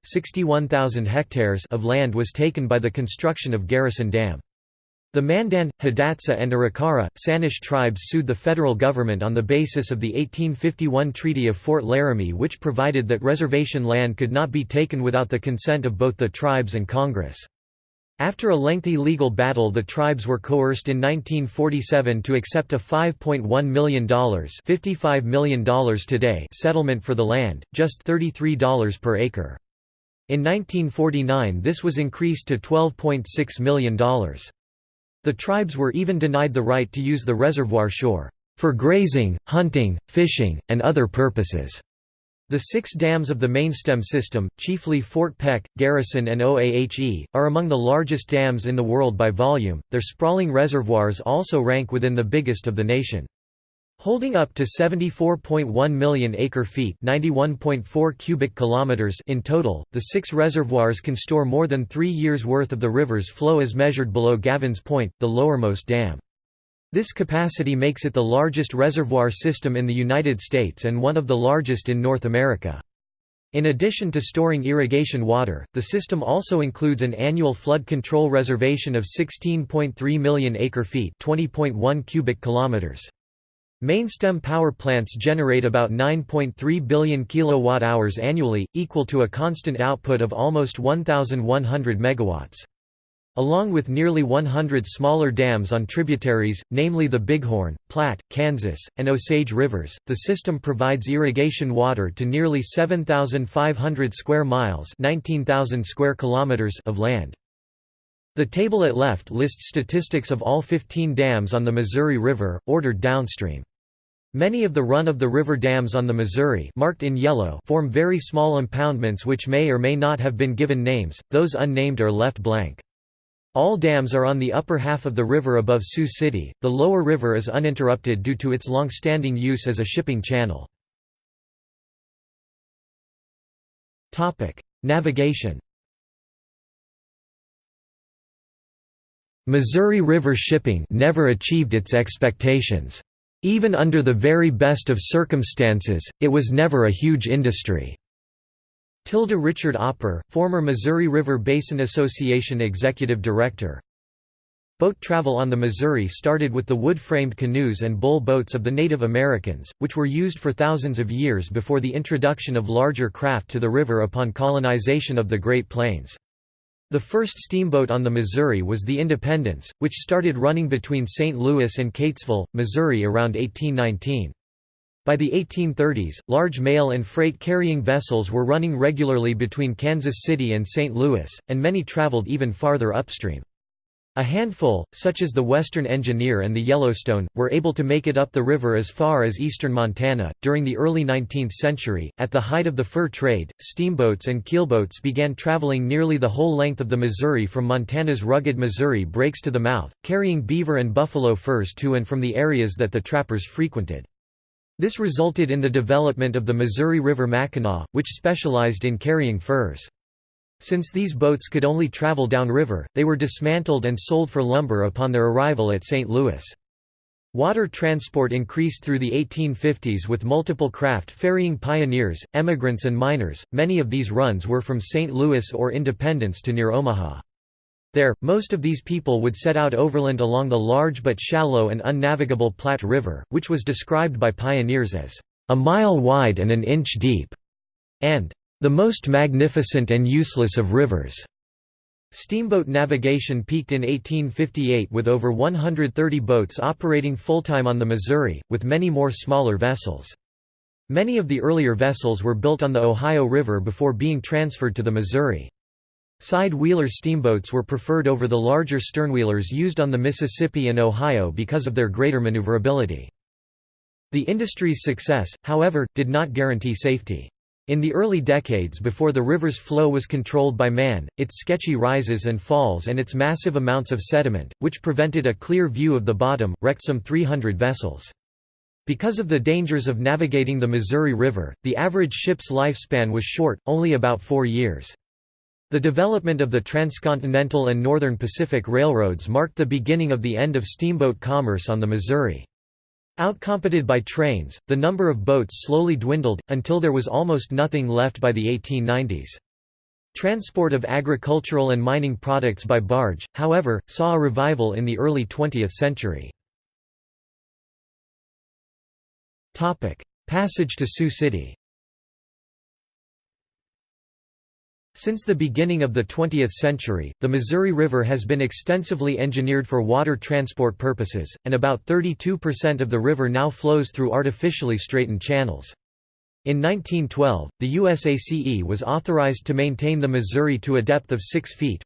hectares of land was taken by the construction of Garrison Dam. The Mandan, Hidatsa and Arikara, Sanish tribes sued the federal government on the basis of the 1851 Treaty of Fort Laramie which provided that reservation land could not be taken without the consent of both the tribes and Congress. After a lengthy legal battle the tribes were coerced in 1947 to accept a $5.1 million, $55 million today settlement for the land, just $33 per acre. In 1949 this was increased to $12.6 million. The tribes were even denied the right to use the reservoir shore, "...for grazing, hunting, fishing, and other purposes." The six dams of the mainstem system, chiefly Fort Peck, Garrison and Oahe, are among the largest dams in the world by volume, their sprawling reservoirs also rank within the biggest of the nation. Holding up to 74.1 million acre-feet (91.4 cubic kilometers) in total, the six reservoirs can store more than 3 years worth of the river's flow as measured below Gavins Point, the lowermost dam. This capacity makes it the largest reservoir system in the United States and one of the largest in North America. In addition to storing irrigation water, the system also includes an annual flood control reservation of 16.3 million acre-feet (20.1 cubic kilometers). Mainstem power plants generate about 9.3 billion kilowatt-hours annually, equal to a constant output of almost 1,100 megawatts. Along with nearly 100 smaller dams on tributaries, namely the Bighorn, Platte, Kansas, and Osage rivers, the system provides irrigation water to nearly 7,500 square miles 19,000 square kilometers of land. The table at left lists statistics of all 15 dams on the Missouri River, ordered downstream. Many of the run-of-the-river dams on the Missouri marked in yellow form very small impoundments which may or may not have been given names, those unnamed are left blank. All dams are on the upper half of the river above Sioux City, the lower river is uninterrupted due to its long-standing use as a shipping channel. Navigation Missouri River shipping never achieved its expectations. Even under the very best of circumstances, it was never a huge industry. Tilda Richard Opper, former Missouri River Basin Association Executive Director Boat travel on the Missouri started with the wood-framed canoes and bull boats of the Native Americans, which were used for thousands of years before the introduction of larger craft to the river upon colonization of the Great Plains. The first steamboat on the Missouri was the Independence, which started running between St. Louis and Keytesville, Missouri around 1819. By the 1830s, large mail and freight carrying vessels were running regularly between Kansas City and St. Louis, and many traveled even farther upstream. A handful, such as the Western Engineer and the Yellowstone, were able to make it up the river as far as eastern Montana. During the early 19th century, at the height of the fur trade, steamboats and keelboats began traveling nearly the whole length of the Missouri from Montana's rugged Missouri breaks to the mouth, carrying beaver and buffalo furs to and from the areas that the trappers frequented. This resulted in the development of the Missouri River Mackinaw, which specialized in carrying furs. Since these boats could only travel downriver, they were dismantled and sold for lumber upon their arrival at St. Louis. Water transport increased through the 1850s with multiple craft ferrying pioneers, emigrants and miners, many of these runs were from St. Louis or Independence to near Omaha. There, most of these people would set out overland along the large but shallow and unnavigable Platte River, which was described by pioneers as, "...a mile wide and an inch deep", and the most magnificent and useless of rivers. Steamboat navigation peaked in 1858 with over 130 boats operating full-time on the Missouri, with many more smaller vessels. Many of the earlier vessels were built on the Ohio River before being transferred to the Missouri. Side-wheeler steamboats were preferred over the larger sternwheelers used on the Mississippi and Ohio because of their greater maneuverability. The industry's success, however, did not guarantee safety. In the early decades before the river's flow was controlled by man, its sketchy rises and falls and its massive amounts of sediment, which prevented a clear view of the bottom, wrecked some 300 vessels. Because of the dangers of navigating the Missouri River, the average ship's lifespan was short, only about four years. The development of the transcontinental and Northern Pacific Railroads marked the beginning of the end of steamboat commerce on the Missouri. Outcompeted by trains, the number of boats slowly dwindled, until there was almost nothing left by the 1890s. Transport of agricultural and mining products by barge, however, saw a revival in the early 20th century. Passage to Sioux City Since the beginning of the 20th century, the Missouri River has been extensively engineered for water transport purposes, and about 32% of the river now flows through artificially straightened channels. In 1912, the USACE was authorized to maintain the Missouri to a depth of 6 feet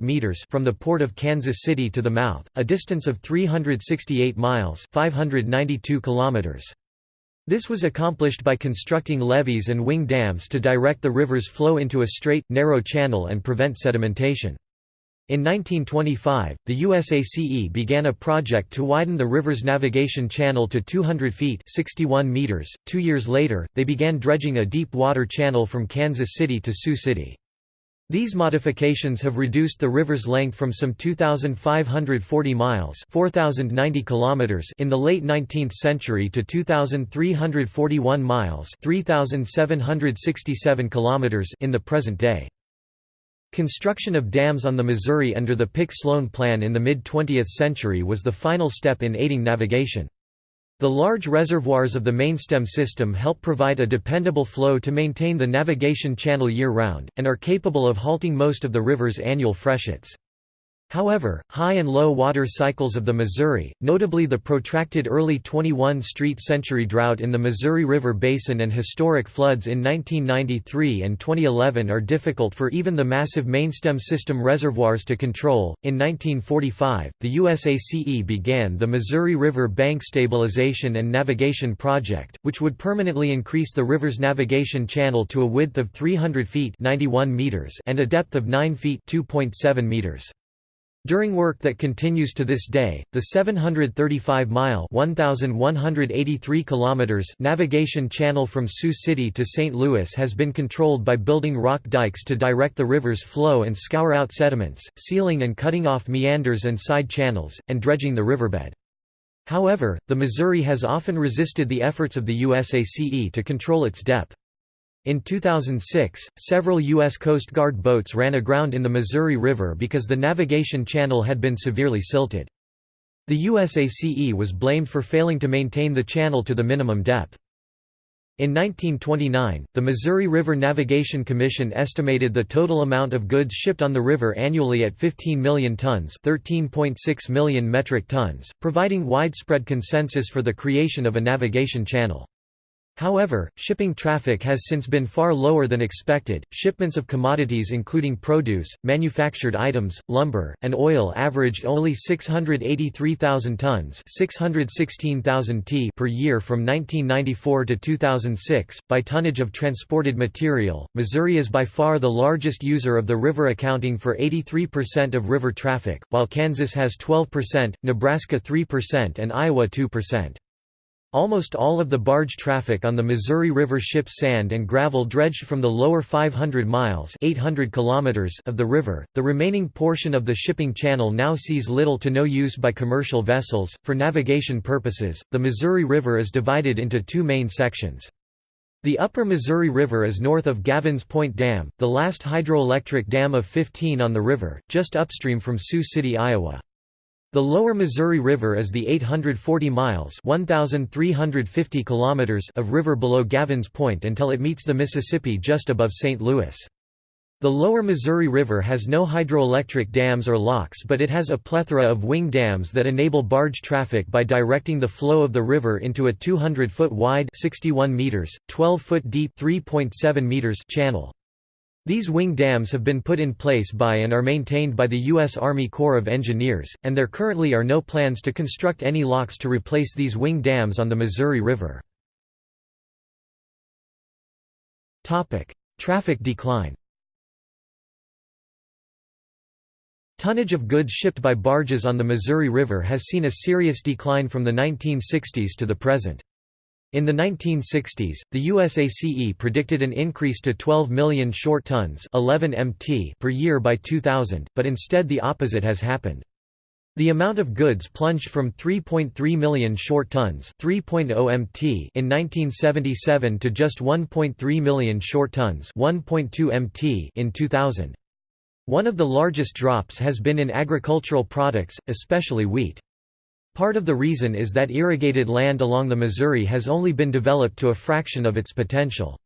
meters from the port of Kansas City to the mouth, a distance of 368 miles 592 kilometers. This was accomplished by constructing levees and wing dams to direct the river's flow into a straight, narrow channel and prevent sedimentation. In 1925, the USACE began a project to widen the river's navigation channel to 200 feet 61 meters. Two years later, they began dredging a deep water channel from Kansas City to Sioux City. These modifications have reduced the river's length from some 2,540 miles 4,090 kilometers in the late 19th century to 2,341 miles 3,767 kilometers in the present day. Construction of dams on the Missouri under the Pick-Sloan Plan in the mid-20th century was the final step in aiding navigation. The large reservoirs of the mainstem system help provide a dependable flow to maintain the navigation channel year-round, and are capable of halting most of the river's annual freshets. However, high and low water cycles of the Missouri, notably the protracted early 21st century drought in the Missouri River Basin and historic floods in 1993 and 2011 are difficult for even the massive mainstem system reservoirs to control. In 1945, the USACE began the Missouri River Bank Stabilization and Navigation Project, which would permanently increase the river's navigation channel to a width of 300 feet 91 meters and a depth of 9 feet 2.7 meters. During work that continues to this day, the 735-mile navigation channel from Sioux City to St. Louis has been controlled by building rock dikes to direct the river's flow and scour out sediments, sealing and cutting off meanders and side channels, and dredging the riverbed. However, the Missouri has often resisted the efforts of the USACE to control its depth. In 2006, several U.S. Coast Guard boats ran aground in the Missouri River because the navigation channel had been severely silted. The USACE was blamed for failing to maintain the channel to the minimum depth. In 1929, the Missouri River Navigation Commission estimated the total amount of goods shipped on the river annually at 15 million tons 13.6 million metric tons, providing widespread consensus for the creation of a navigation channel. However, shipping traffic has since been far lower than expected. Shipments of commodities including produce, manufactured items, lumber, and oil averaged only 683,000 tons, 616,000 t per year from 1994 to 2006. By tonnage of transported material, Missouri is by far the largest user of the river accounting for 83% of river traffic, while Kansas has 12%, Nebraska 3% and Iowa 2%. Almost all of the barge traffic on the Missouri River ships sand and gravel dredged from the lower 500 miles 800 kilometers of the river. The remaining portion of the shipping channel now sees little to no use by commercial vessels. For navigation purposes, the Missouri River is divided into two main sections. The upper Missouri River is north of Gavins Point Dam, the last hydroelectric dam of 15 on the river, just upstream from Sioux City, Iowa. The lower Missouri River is the 840 miles 1,350 kilometers of river below Gavins Point until it meets the Mississippi just above St. Louis. The lower Missouri River has no hydroelectric dams or locks but it has a plethora of wing dams that enable barge traffic by directing the flow of the river into a 200-foot wide 61 meters, 12-foot deep 3.7 meters channel. These wing dams have been put in place by and are maintained by the U.S. Army Corps of Engineers, and there currently are no plans to construct any locks to replace these wing dams on the Missouri River. Traffic decline Tonnage of goods shipped by barges on the Missouri River has seen a serious decline from the 1960s to the present. In the 1960s, the USACE predicted an increase to 12 million short tons 11 mt per year by 2000, but instead the opposite has happened. The amount of goods plunged from 3.3 million short tons 3.0 mt in 1977 to just 1.3 million short tons 1.2 mt in 2000. One of the largest drops has been in agricultural products, especially wheat. Part of the reason is that irrigated land along the Missouri has only been developed to a fraction of its potential.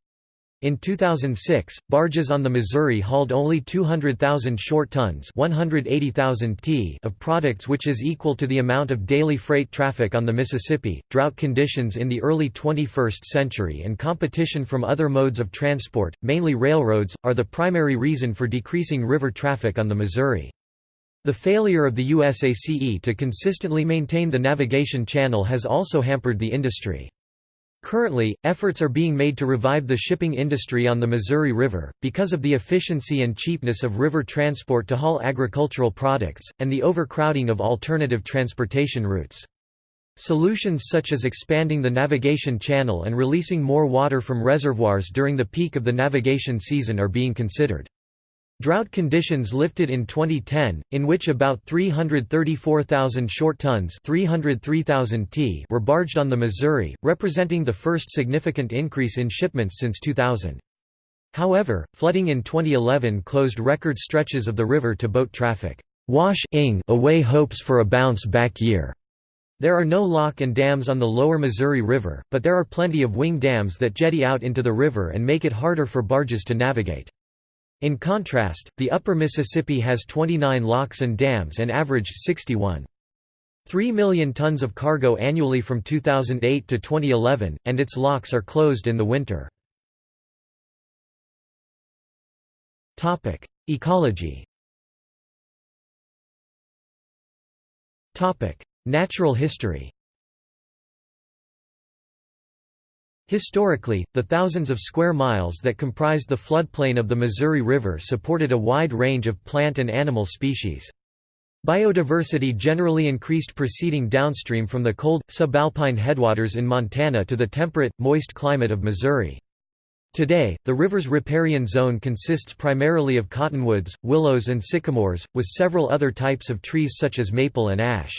In 2006, barges on the Missouri hauled only 200,000 short tons 180,000 t of products which is equal to the amount of daily freight traffic on the Mississippi. Drought conditions in the early 21st century and competition from other modes of transport, mainly railroads, are the primary reason for decreasing river traffic on the Missouri. The failure of the USACE to consistently maintain the navigation channel has also hampered the industry. Currently, efforts are being made to revive the shipping industry on the Missouri River, because of the efficiency and cheapness of river transport to haul agricultural products, and the overcrowding of alternative transportation routes. Solutions such as expanding the navigation channel and releasing more water from reservoirs during the peak of the navigation season are being considered. Drought conditions lifted in 2010, in which about 334,000 short tons 303,000 t were barged on the Missouri, representing the first significant increase in shipments since 2000. However, flooding in 2011 closed record stretches of the river to boat traffic. Wash away hopes for a bounce-back year. There are no lock and dams on the lower Missouri River, but there are plenty of wing dams that jetty out into the river and make it harder for barges to navigate. In contrast, the upper Mississippi has 29 locks and dams and averaged 61. 3 million tons of cargo annually from 2008 to 2011, and its locks are closed in the winter. Ecology Natural history Historically, the thousands of square miles that comprised the floodplain of the Missouri River supported a wide range of plant and animal species. Biodiversity generally increased proceeding downstream from the cold, subalpine headwaters in Montana to the temperate, moist climate of Missouri. Today, the river's riparian zone consists primarily of cottonwoods, willows and sycamores, with several other types of trees such as maple and ash.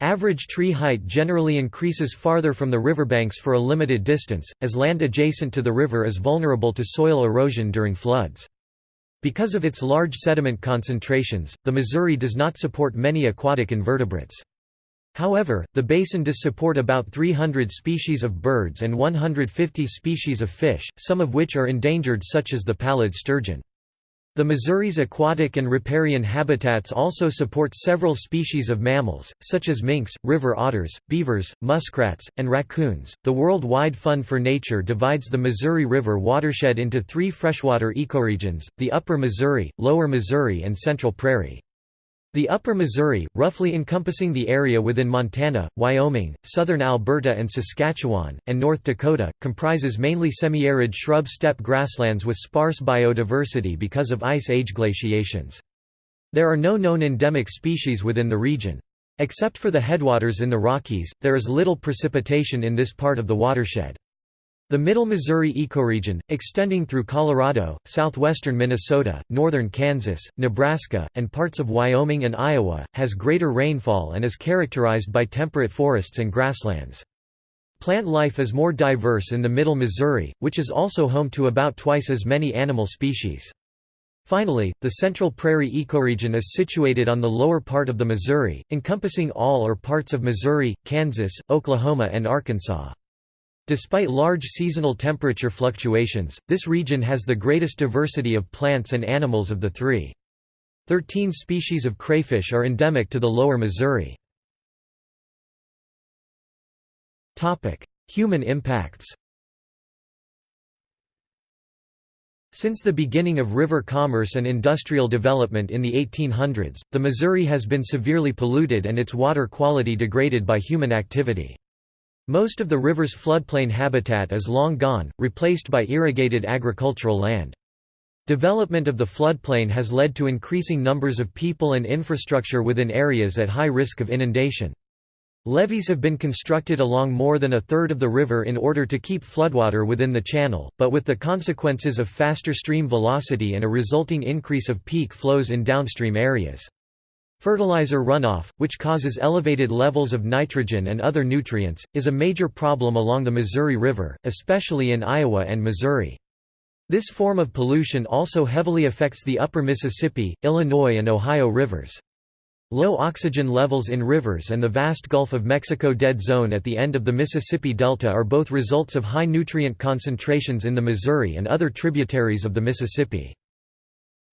Average tree height generally increases farther from the riverbanks for a limited distance, as land adjacent to the river is vulnerable to soil erosion during floods. Because of its large sediment concentrations, the Missouri does not support many aquatic invertebrates. However, the basin does support about 300 species of birds and 150 species of fish, some of which are endangered such as the pallid sturgeon. The Missouri's aquatic and riparian habitats also support several species of mammals, such as minks, river otters, beavers, muskrats, and raccoons. The Worldwide Fund for Nature divides the Missouri River watershed into three freshwater ecoregions the Upper Missouri, Lower Missouri, and Central Prairie. The Upper Missouri, roughly encompassing the area within Montana, Wyoming, southern Alberta and Saskatchewan, and North Dakota, comprises mainly semi-arid shrub steppe grasslands with sparse biodiversity because of ice age glaciations. There are no known endemic species within the region. Except for the headwaters in the Rockies, there is little precipitation in this part of the watershed. The Middle Missouri ecoregion, extending through Colorado, southwestern Minnesota, northern Kansas, Nebraska, and parts of Wyoming and Iowa, has greater rainfall and is characterized by temperate forests and grasslands. Plant life is more diverse in the Middle Missouri, which is also home to about twice as many animal species. Finally, the Central Prairie ecoregion is situated on the lower part of the Missouri, encompassing all or parts of Missouri, Kansas, Oklahoma and Arkansas. Despite large seasonal temperature fluctuations, this region has the greatest diversity of plants and animals of the three. Thirteen species of crayfish are endemic to the lower Missouri. Human impacts Since the beginning of river commerce and industrial development in the 1800s, the Missouri has been severely polluted and its water quality degraded by human activity. Most of the river's floodplain habitat is long gone, replaced by irrigated agricultural land. Development of the floodplain has led to increasing numbers of people and infrastructure within areas at high risk of inundation. Levees have been constructed along more than a third of the river in order to keep floodwater within the channel, but with the consequences of faster stream velocity and a resulting increase of peak flows in downstream areas. Fertilizer runoff, which causes elevated levels of nitrogen and other nutrients, is a major problem along the Missouri River, especially in Iowa and Missouri. This form of pollution also heavily affects the upper Mississippi, Illinois and Ohio rivers. Low oxygen levels in rivers and the vast Gulf of Mexico dead zone at the end of the Mississippi Delta are both results of high nutrient concentrations in the Missouri and other tributaries of the Mississippi.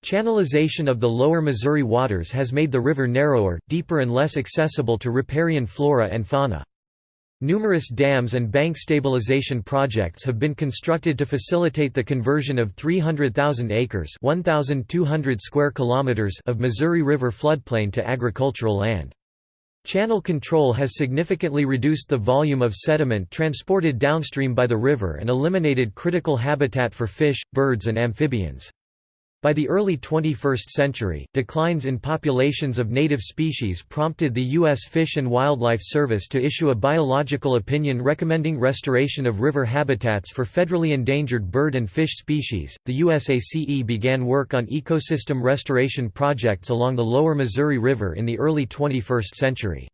Channelization of the lower Missouri waters has made the river narrower, deeper and less accessible to riparian flora and fauna. Numerous dams and bank stabilization projects have been constructed to facilitate the conversion of 300,000 acres (1,200 square kilometers) of Missouri River floodplain to agricultural land. Channel control has significantly reduced the volume of sediment transported downstream by the river and eliminated critical habitat for fish, birds and amphibians. By the early 21st century, declines in populations of native species prompted the U.S. Fish and Wildlife Service to issue a biological opinion recommending restoration of river habitats for federally endangered bird and fish species. The USACE began work on ecosystem restoration projects along the lower Missouri River in the early 21st century.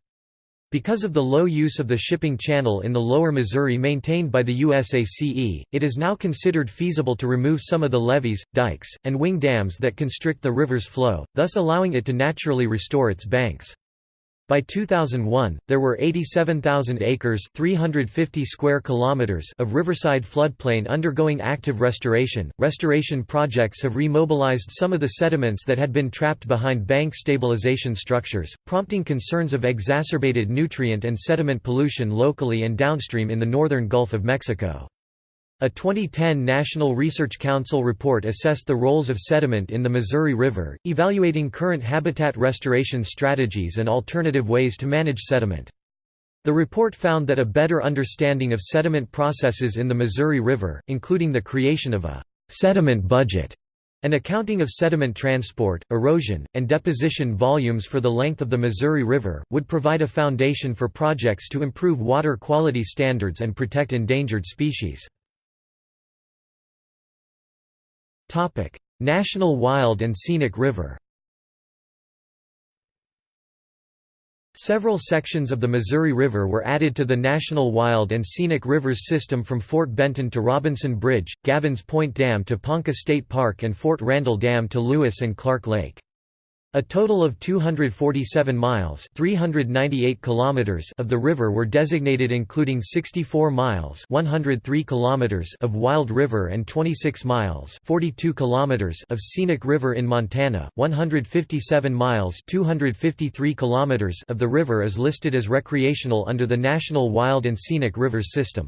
Because of the low use of the shipping channel in the lower Missouri maintained by the USACE, it is now considered feasible to remove some of the levees, dikes, and wing dams that constrict the river's flow, thus allowing it to naturally restore its banks. By 2001, there were 87,000 acres 350 square kilometers of riverside floodplain undergoing active restoration. Restoration projects have remobilized some of the sediments that had been trapped behind bank stabilization structures, prompting concerns of exacerbated nutrient and sediment pollution locally and downstream in the northern Gulf of Mexico. A 2010 National Research Council report assessed the roles of sediment in the Missouri River, evaluating current habitat restoration strategies and alternative ways to manage sediment. The report found that a better understanding of sediment processes in the Missouri River, including the creation of a sediment budget an accounting of sediment transport, erosion, and deposition volumes for the length of the Missouri River, would provide a foundation for projects to improve water quality standards and protect endangered species. National Wild and Scenic River Several sections of the Missouri River were added to the National Wild and Scenic Rivers system from Fort Benton to Robinson Bridge, Gavins Point Dam to Ponca State Park and Fort Randall Dam to Lewis and Clark Lake. A total of 247 miles 398 kilometers of the river were designated including 64 miles 103 kilometers of Wild River and 26 miles 42 kilometers of Scenic River in Montana. 157 miles 253 kilometers of the river is listed as recreational under the National Wild and Scenic Rivers System.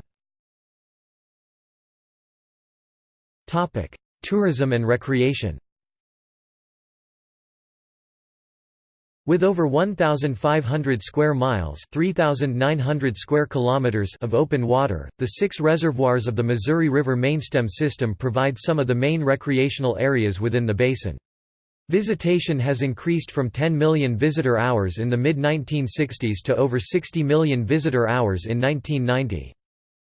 Tourism and recreation With over 1,500 square miles 3,900 square kilometers of open water, the six reservoirs of the Missouri River mainstem system provide some of the main recreational areas within the basin. Visitation has increased from 10 million visitor hours in the mid-1960s to over 60 million visitor hours in 1990.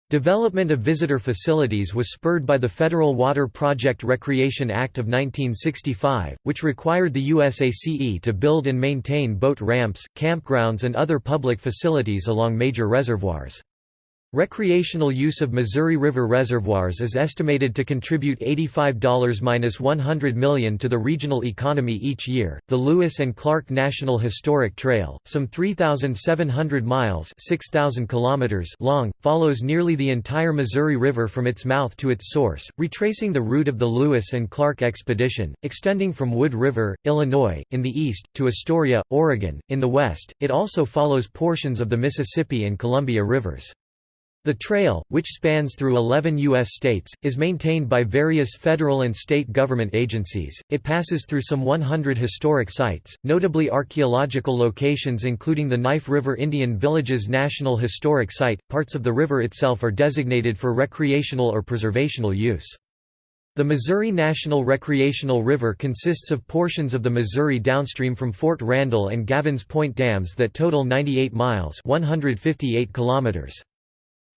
Development of visitor facilities was spurred by the Federal Water Project Recreation Act of 1965, which required the USACE to build and maintain boat ramps, campgrounds and other public facilities along major reservoirs. Recreational use of Missouri River reservoirs is estimated to contribute $85–100 million to the regional economy each year. The Lewis and Clark National Historic Trail, some 3,700 miles (6,000 kilometers) long, follows nearly the entire Missouri River from its mouth to its source, retracing the route of the Lewis and Clark expedition, extending from Wood River, Illinois, in the east, to Astoria, Oregon, in the west. It also follows portions of the Mississippi and Columbia rivers. The trail, which spans through 11 U.S. states, is maintained by various federal and state government agencies. It passes through some 100 historic sites, notably archaeological locations including the Knife River Indian Villages National Historic Site. Parts of the river itself are designated for recreational or preservational use. The Missouri National Recreational River consists of portions of the Missouri downstream from Fort Randall and Gavins Point dams that total 98 miles 158 kilometers.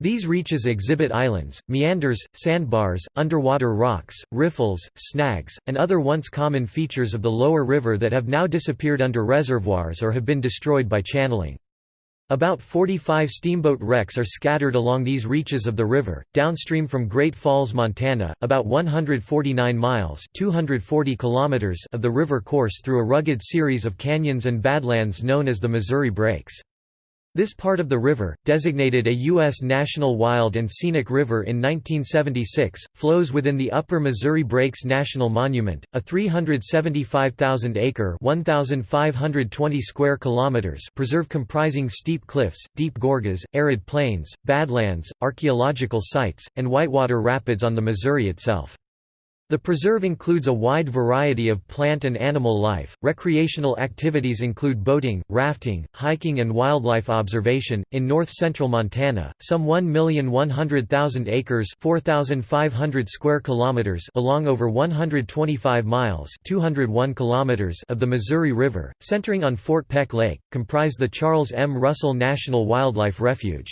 These reaches exhibit islands, meanders, sandbars, underwater rocks, riffles, snags, and other once common features of the lower river that have now disappeared under reservoirs or have been destroyed by channeling. About 45 steamboat wrecks are scattered along these reaches of the river, downstream from Great Falls, Montana, about 149 miles 240 kilometers of the river course through a rugged series of canyons and badlands known as the Missouri Breaks. This part of the river, designated a U.S. National Wild and Scenic River in 1976, flows within the Upper Missouri Breaks National Monument, a 375,000-acre (1,520 square kilometers) preserve comprising steep cliffs, deep gorges, arid plains, badlands, archaeological sites, and whitewater rapids on the Missouri itself. The preserve includes a wide variety of plant and animal life. Recreational activities include boating, rafting, hiking, and wildlife observation. In north central Montana, some 1,100,000 acres (4,500 square kilometers) along over 125 miles (201 kilometers) of the Missouri River, centering on Fort Peck Lake, comprise the Charles M. Russell National Wildlife Refuge.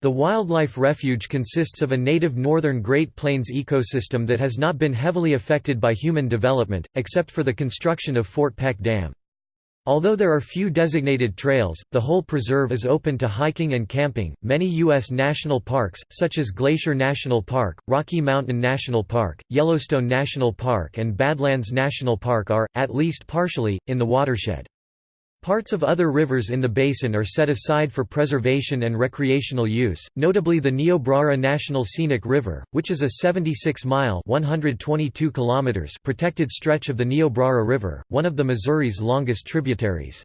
The wildlife refuge consists of a native northern Great Plains ecosystem that has not been heavily affected by human development, except for the construction of Fort Peck Dam. Although there are few designated trails, the whole preserve is open to hiking and camping. Many U.S. national parks, such as Glacier National Park, Rocky Mountain National Park, Yellowstone National Park, and Badlands National Park, are, at least partially, in the watershed. Parts of other rivers in the basin are set aside for preservation and recreational use, notably the Niobrara National Scenic River, which is a 76-mile protected stretch of the Niobrara River, one of the Missouri's longest tributaries.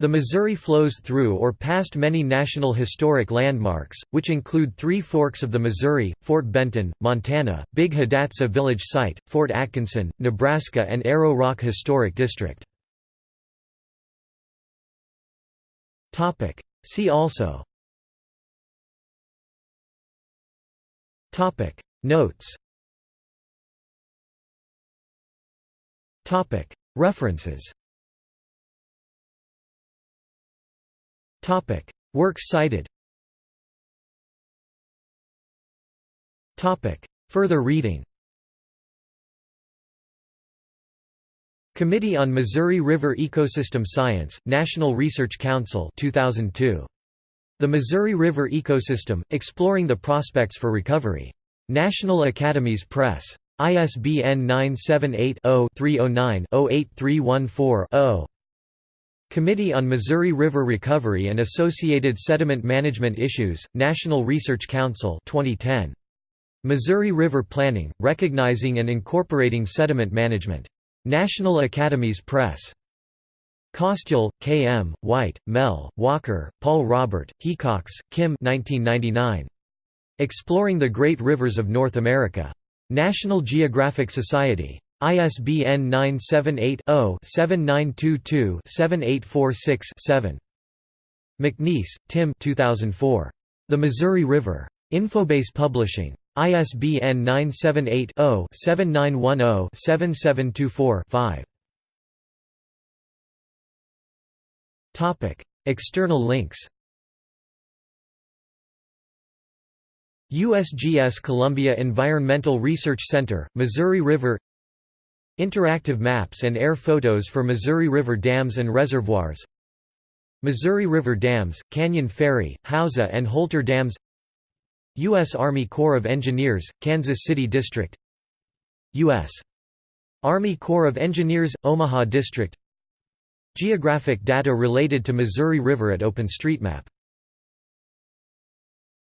The Missouri flows through or past many National Historic Landmarks, which include three forks of the Missouri, Fort Benton, Montana, Big Hidatsa Village Site, Fort Atkinson, Nebraska and Arrow Rock Historic District. Topic. See also. Topic. Notes. Topic. References. Topic. Works cited. Topic. Further reading Committee on Missouri River Ecosystem Science, National Research Council 2002. The Missouri River Ecosystem, Exploring the Prospects for Recovery. National Academies Press. ISBN 978-0-309-08314-0. Committee on Missouri River Recovery and Associated Sediment Management Issues, National Research Council 2010. Missouri River Planning, Recognizing and Incorporating Sediment Management. National Academies Press. Kostyal, K. M., White, Mel, Walker, Paul Robert, Heacox, Kim 1999. Exploring the Great Rivers of North America. National Geographic Society. ISBN 978 0 7922 7846 7. McNeese, Tim 2004. The Missouri River. Infobase Publishing. ISBN 978-0-7910-7724-5. External links. USGS Columbia Environmental Research Center, Missouri River. Interactive maps and air photos for Missouri River dams and reservoirs. Missouri River Dams, Canyon Ferry, Hauser and Holter Dams U.S. Army Corps of Engineers, Kansas City District U.S. Army Corps of Engineers, Omaha District Geographic data related to Missouri River at OpenStreetMap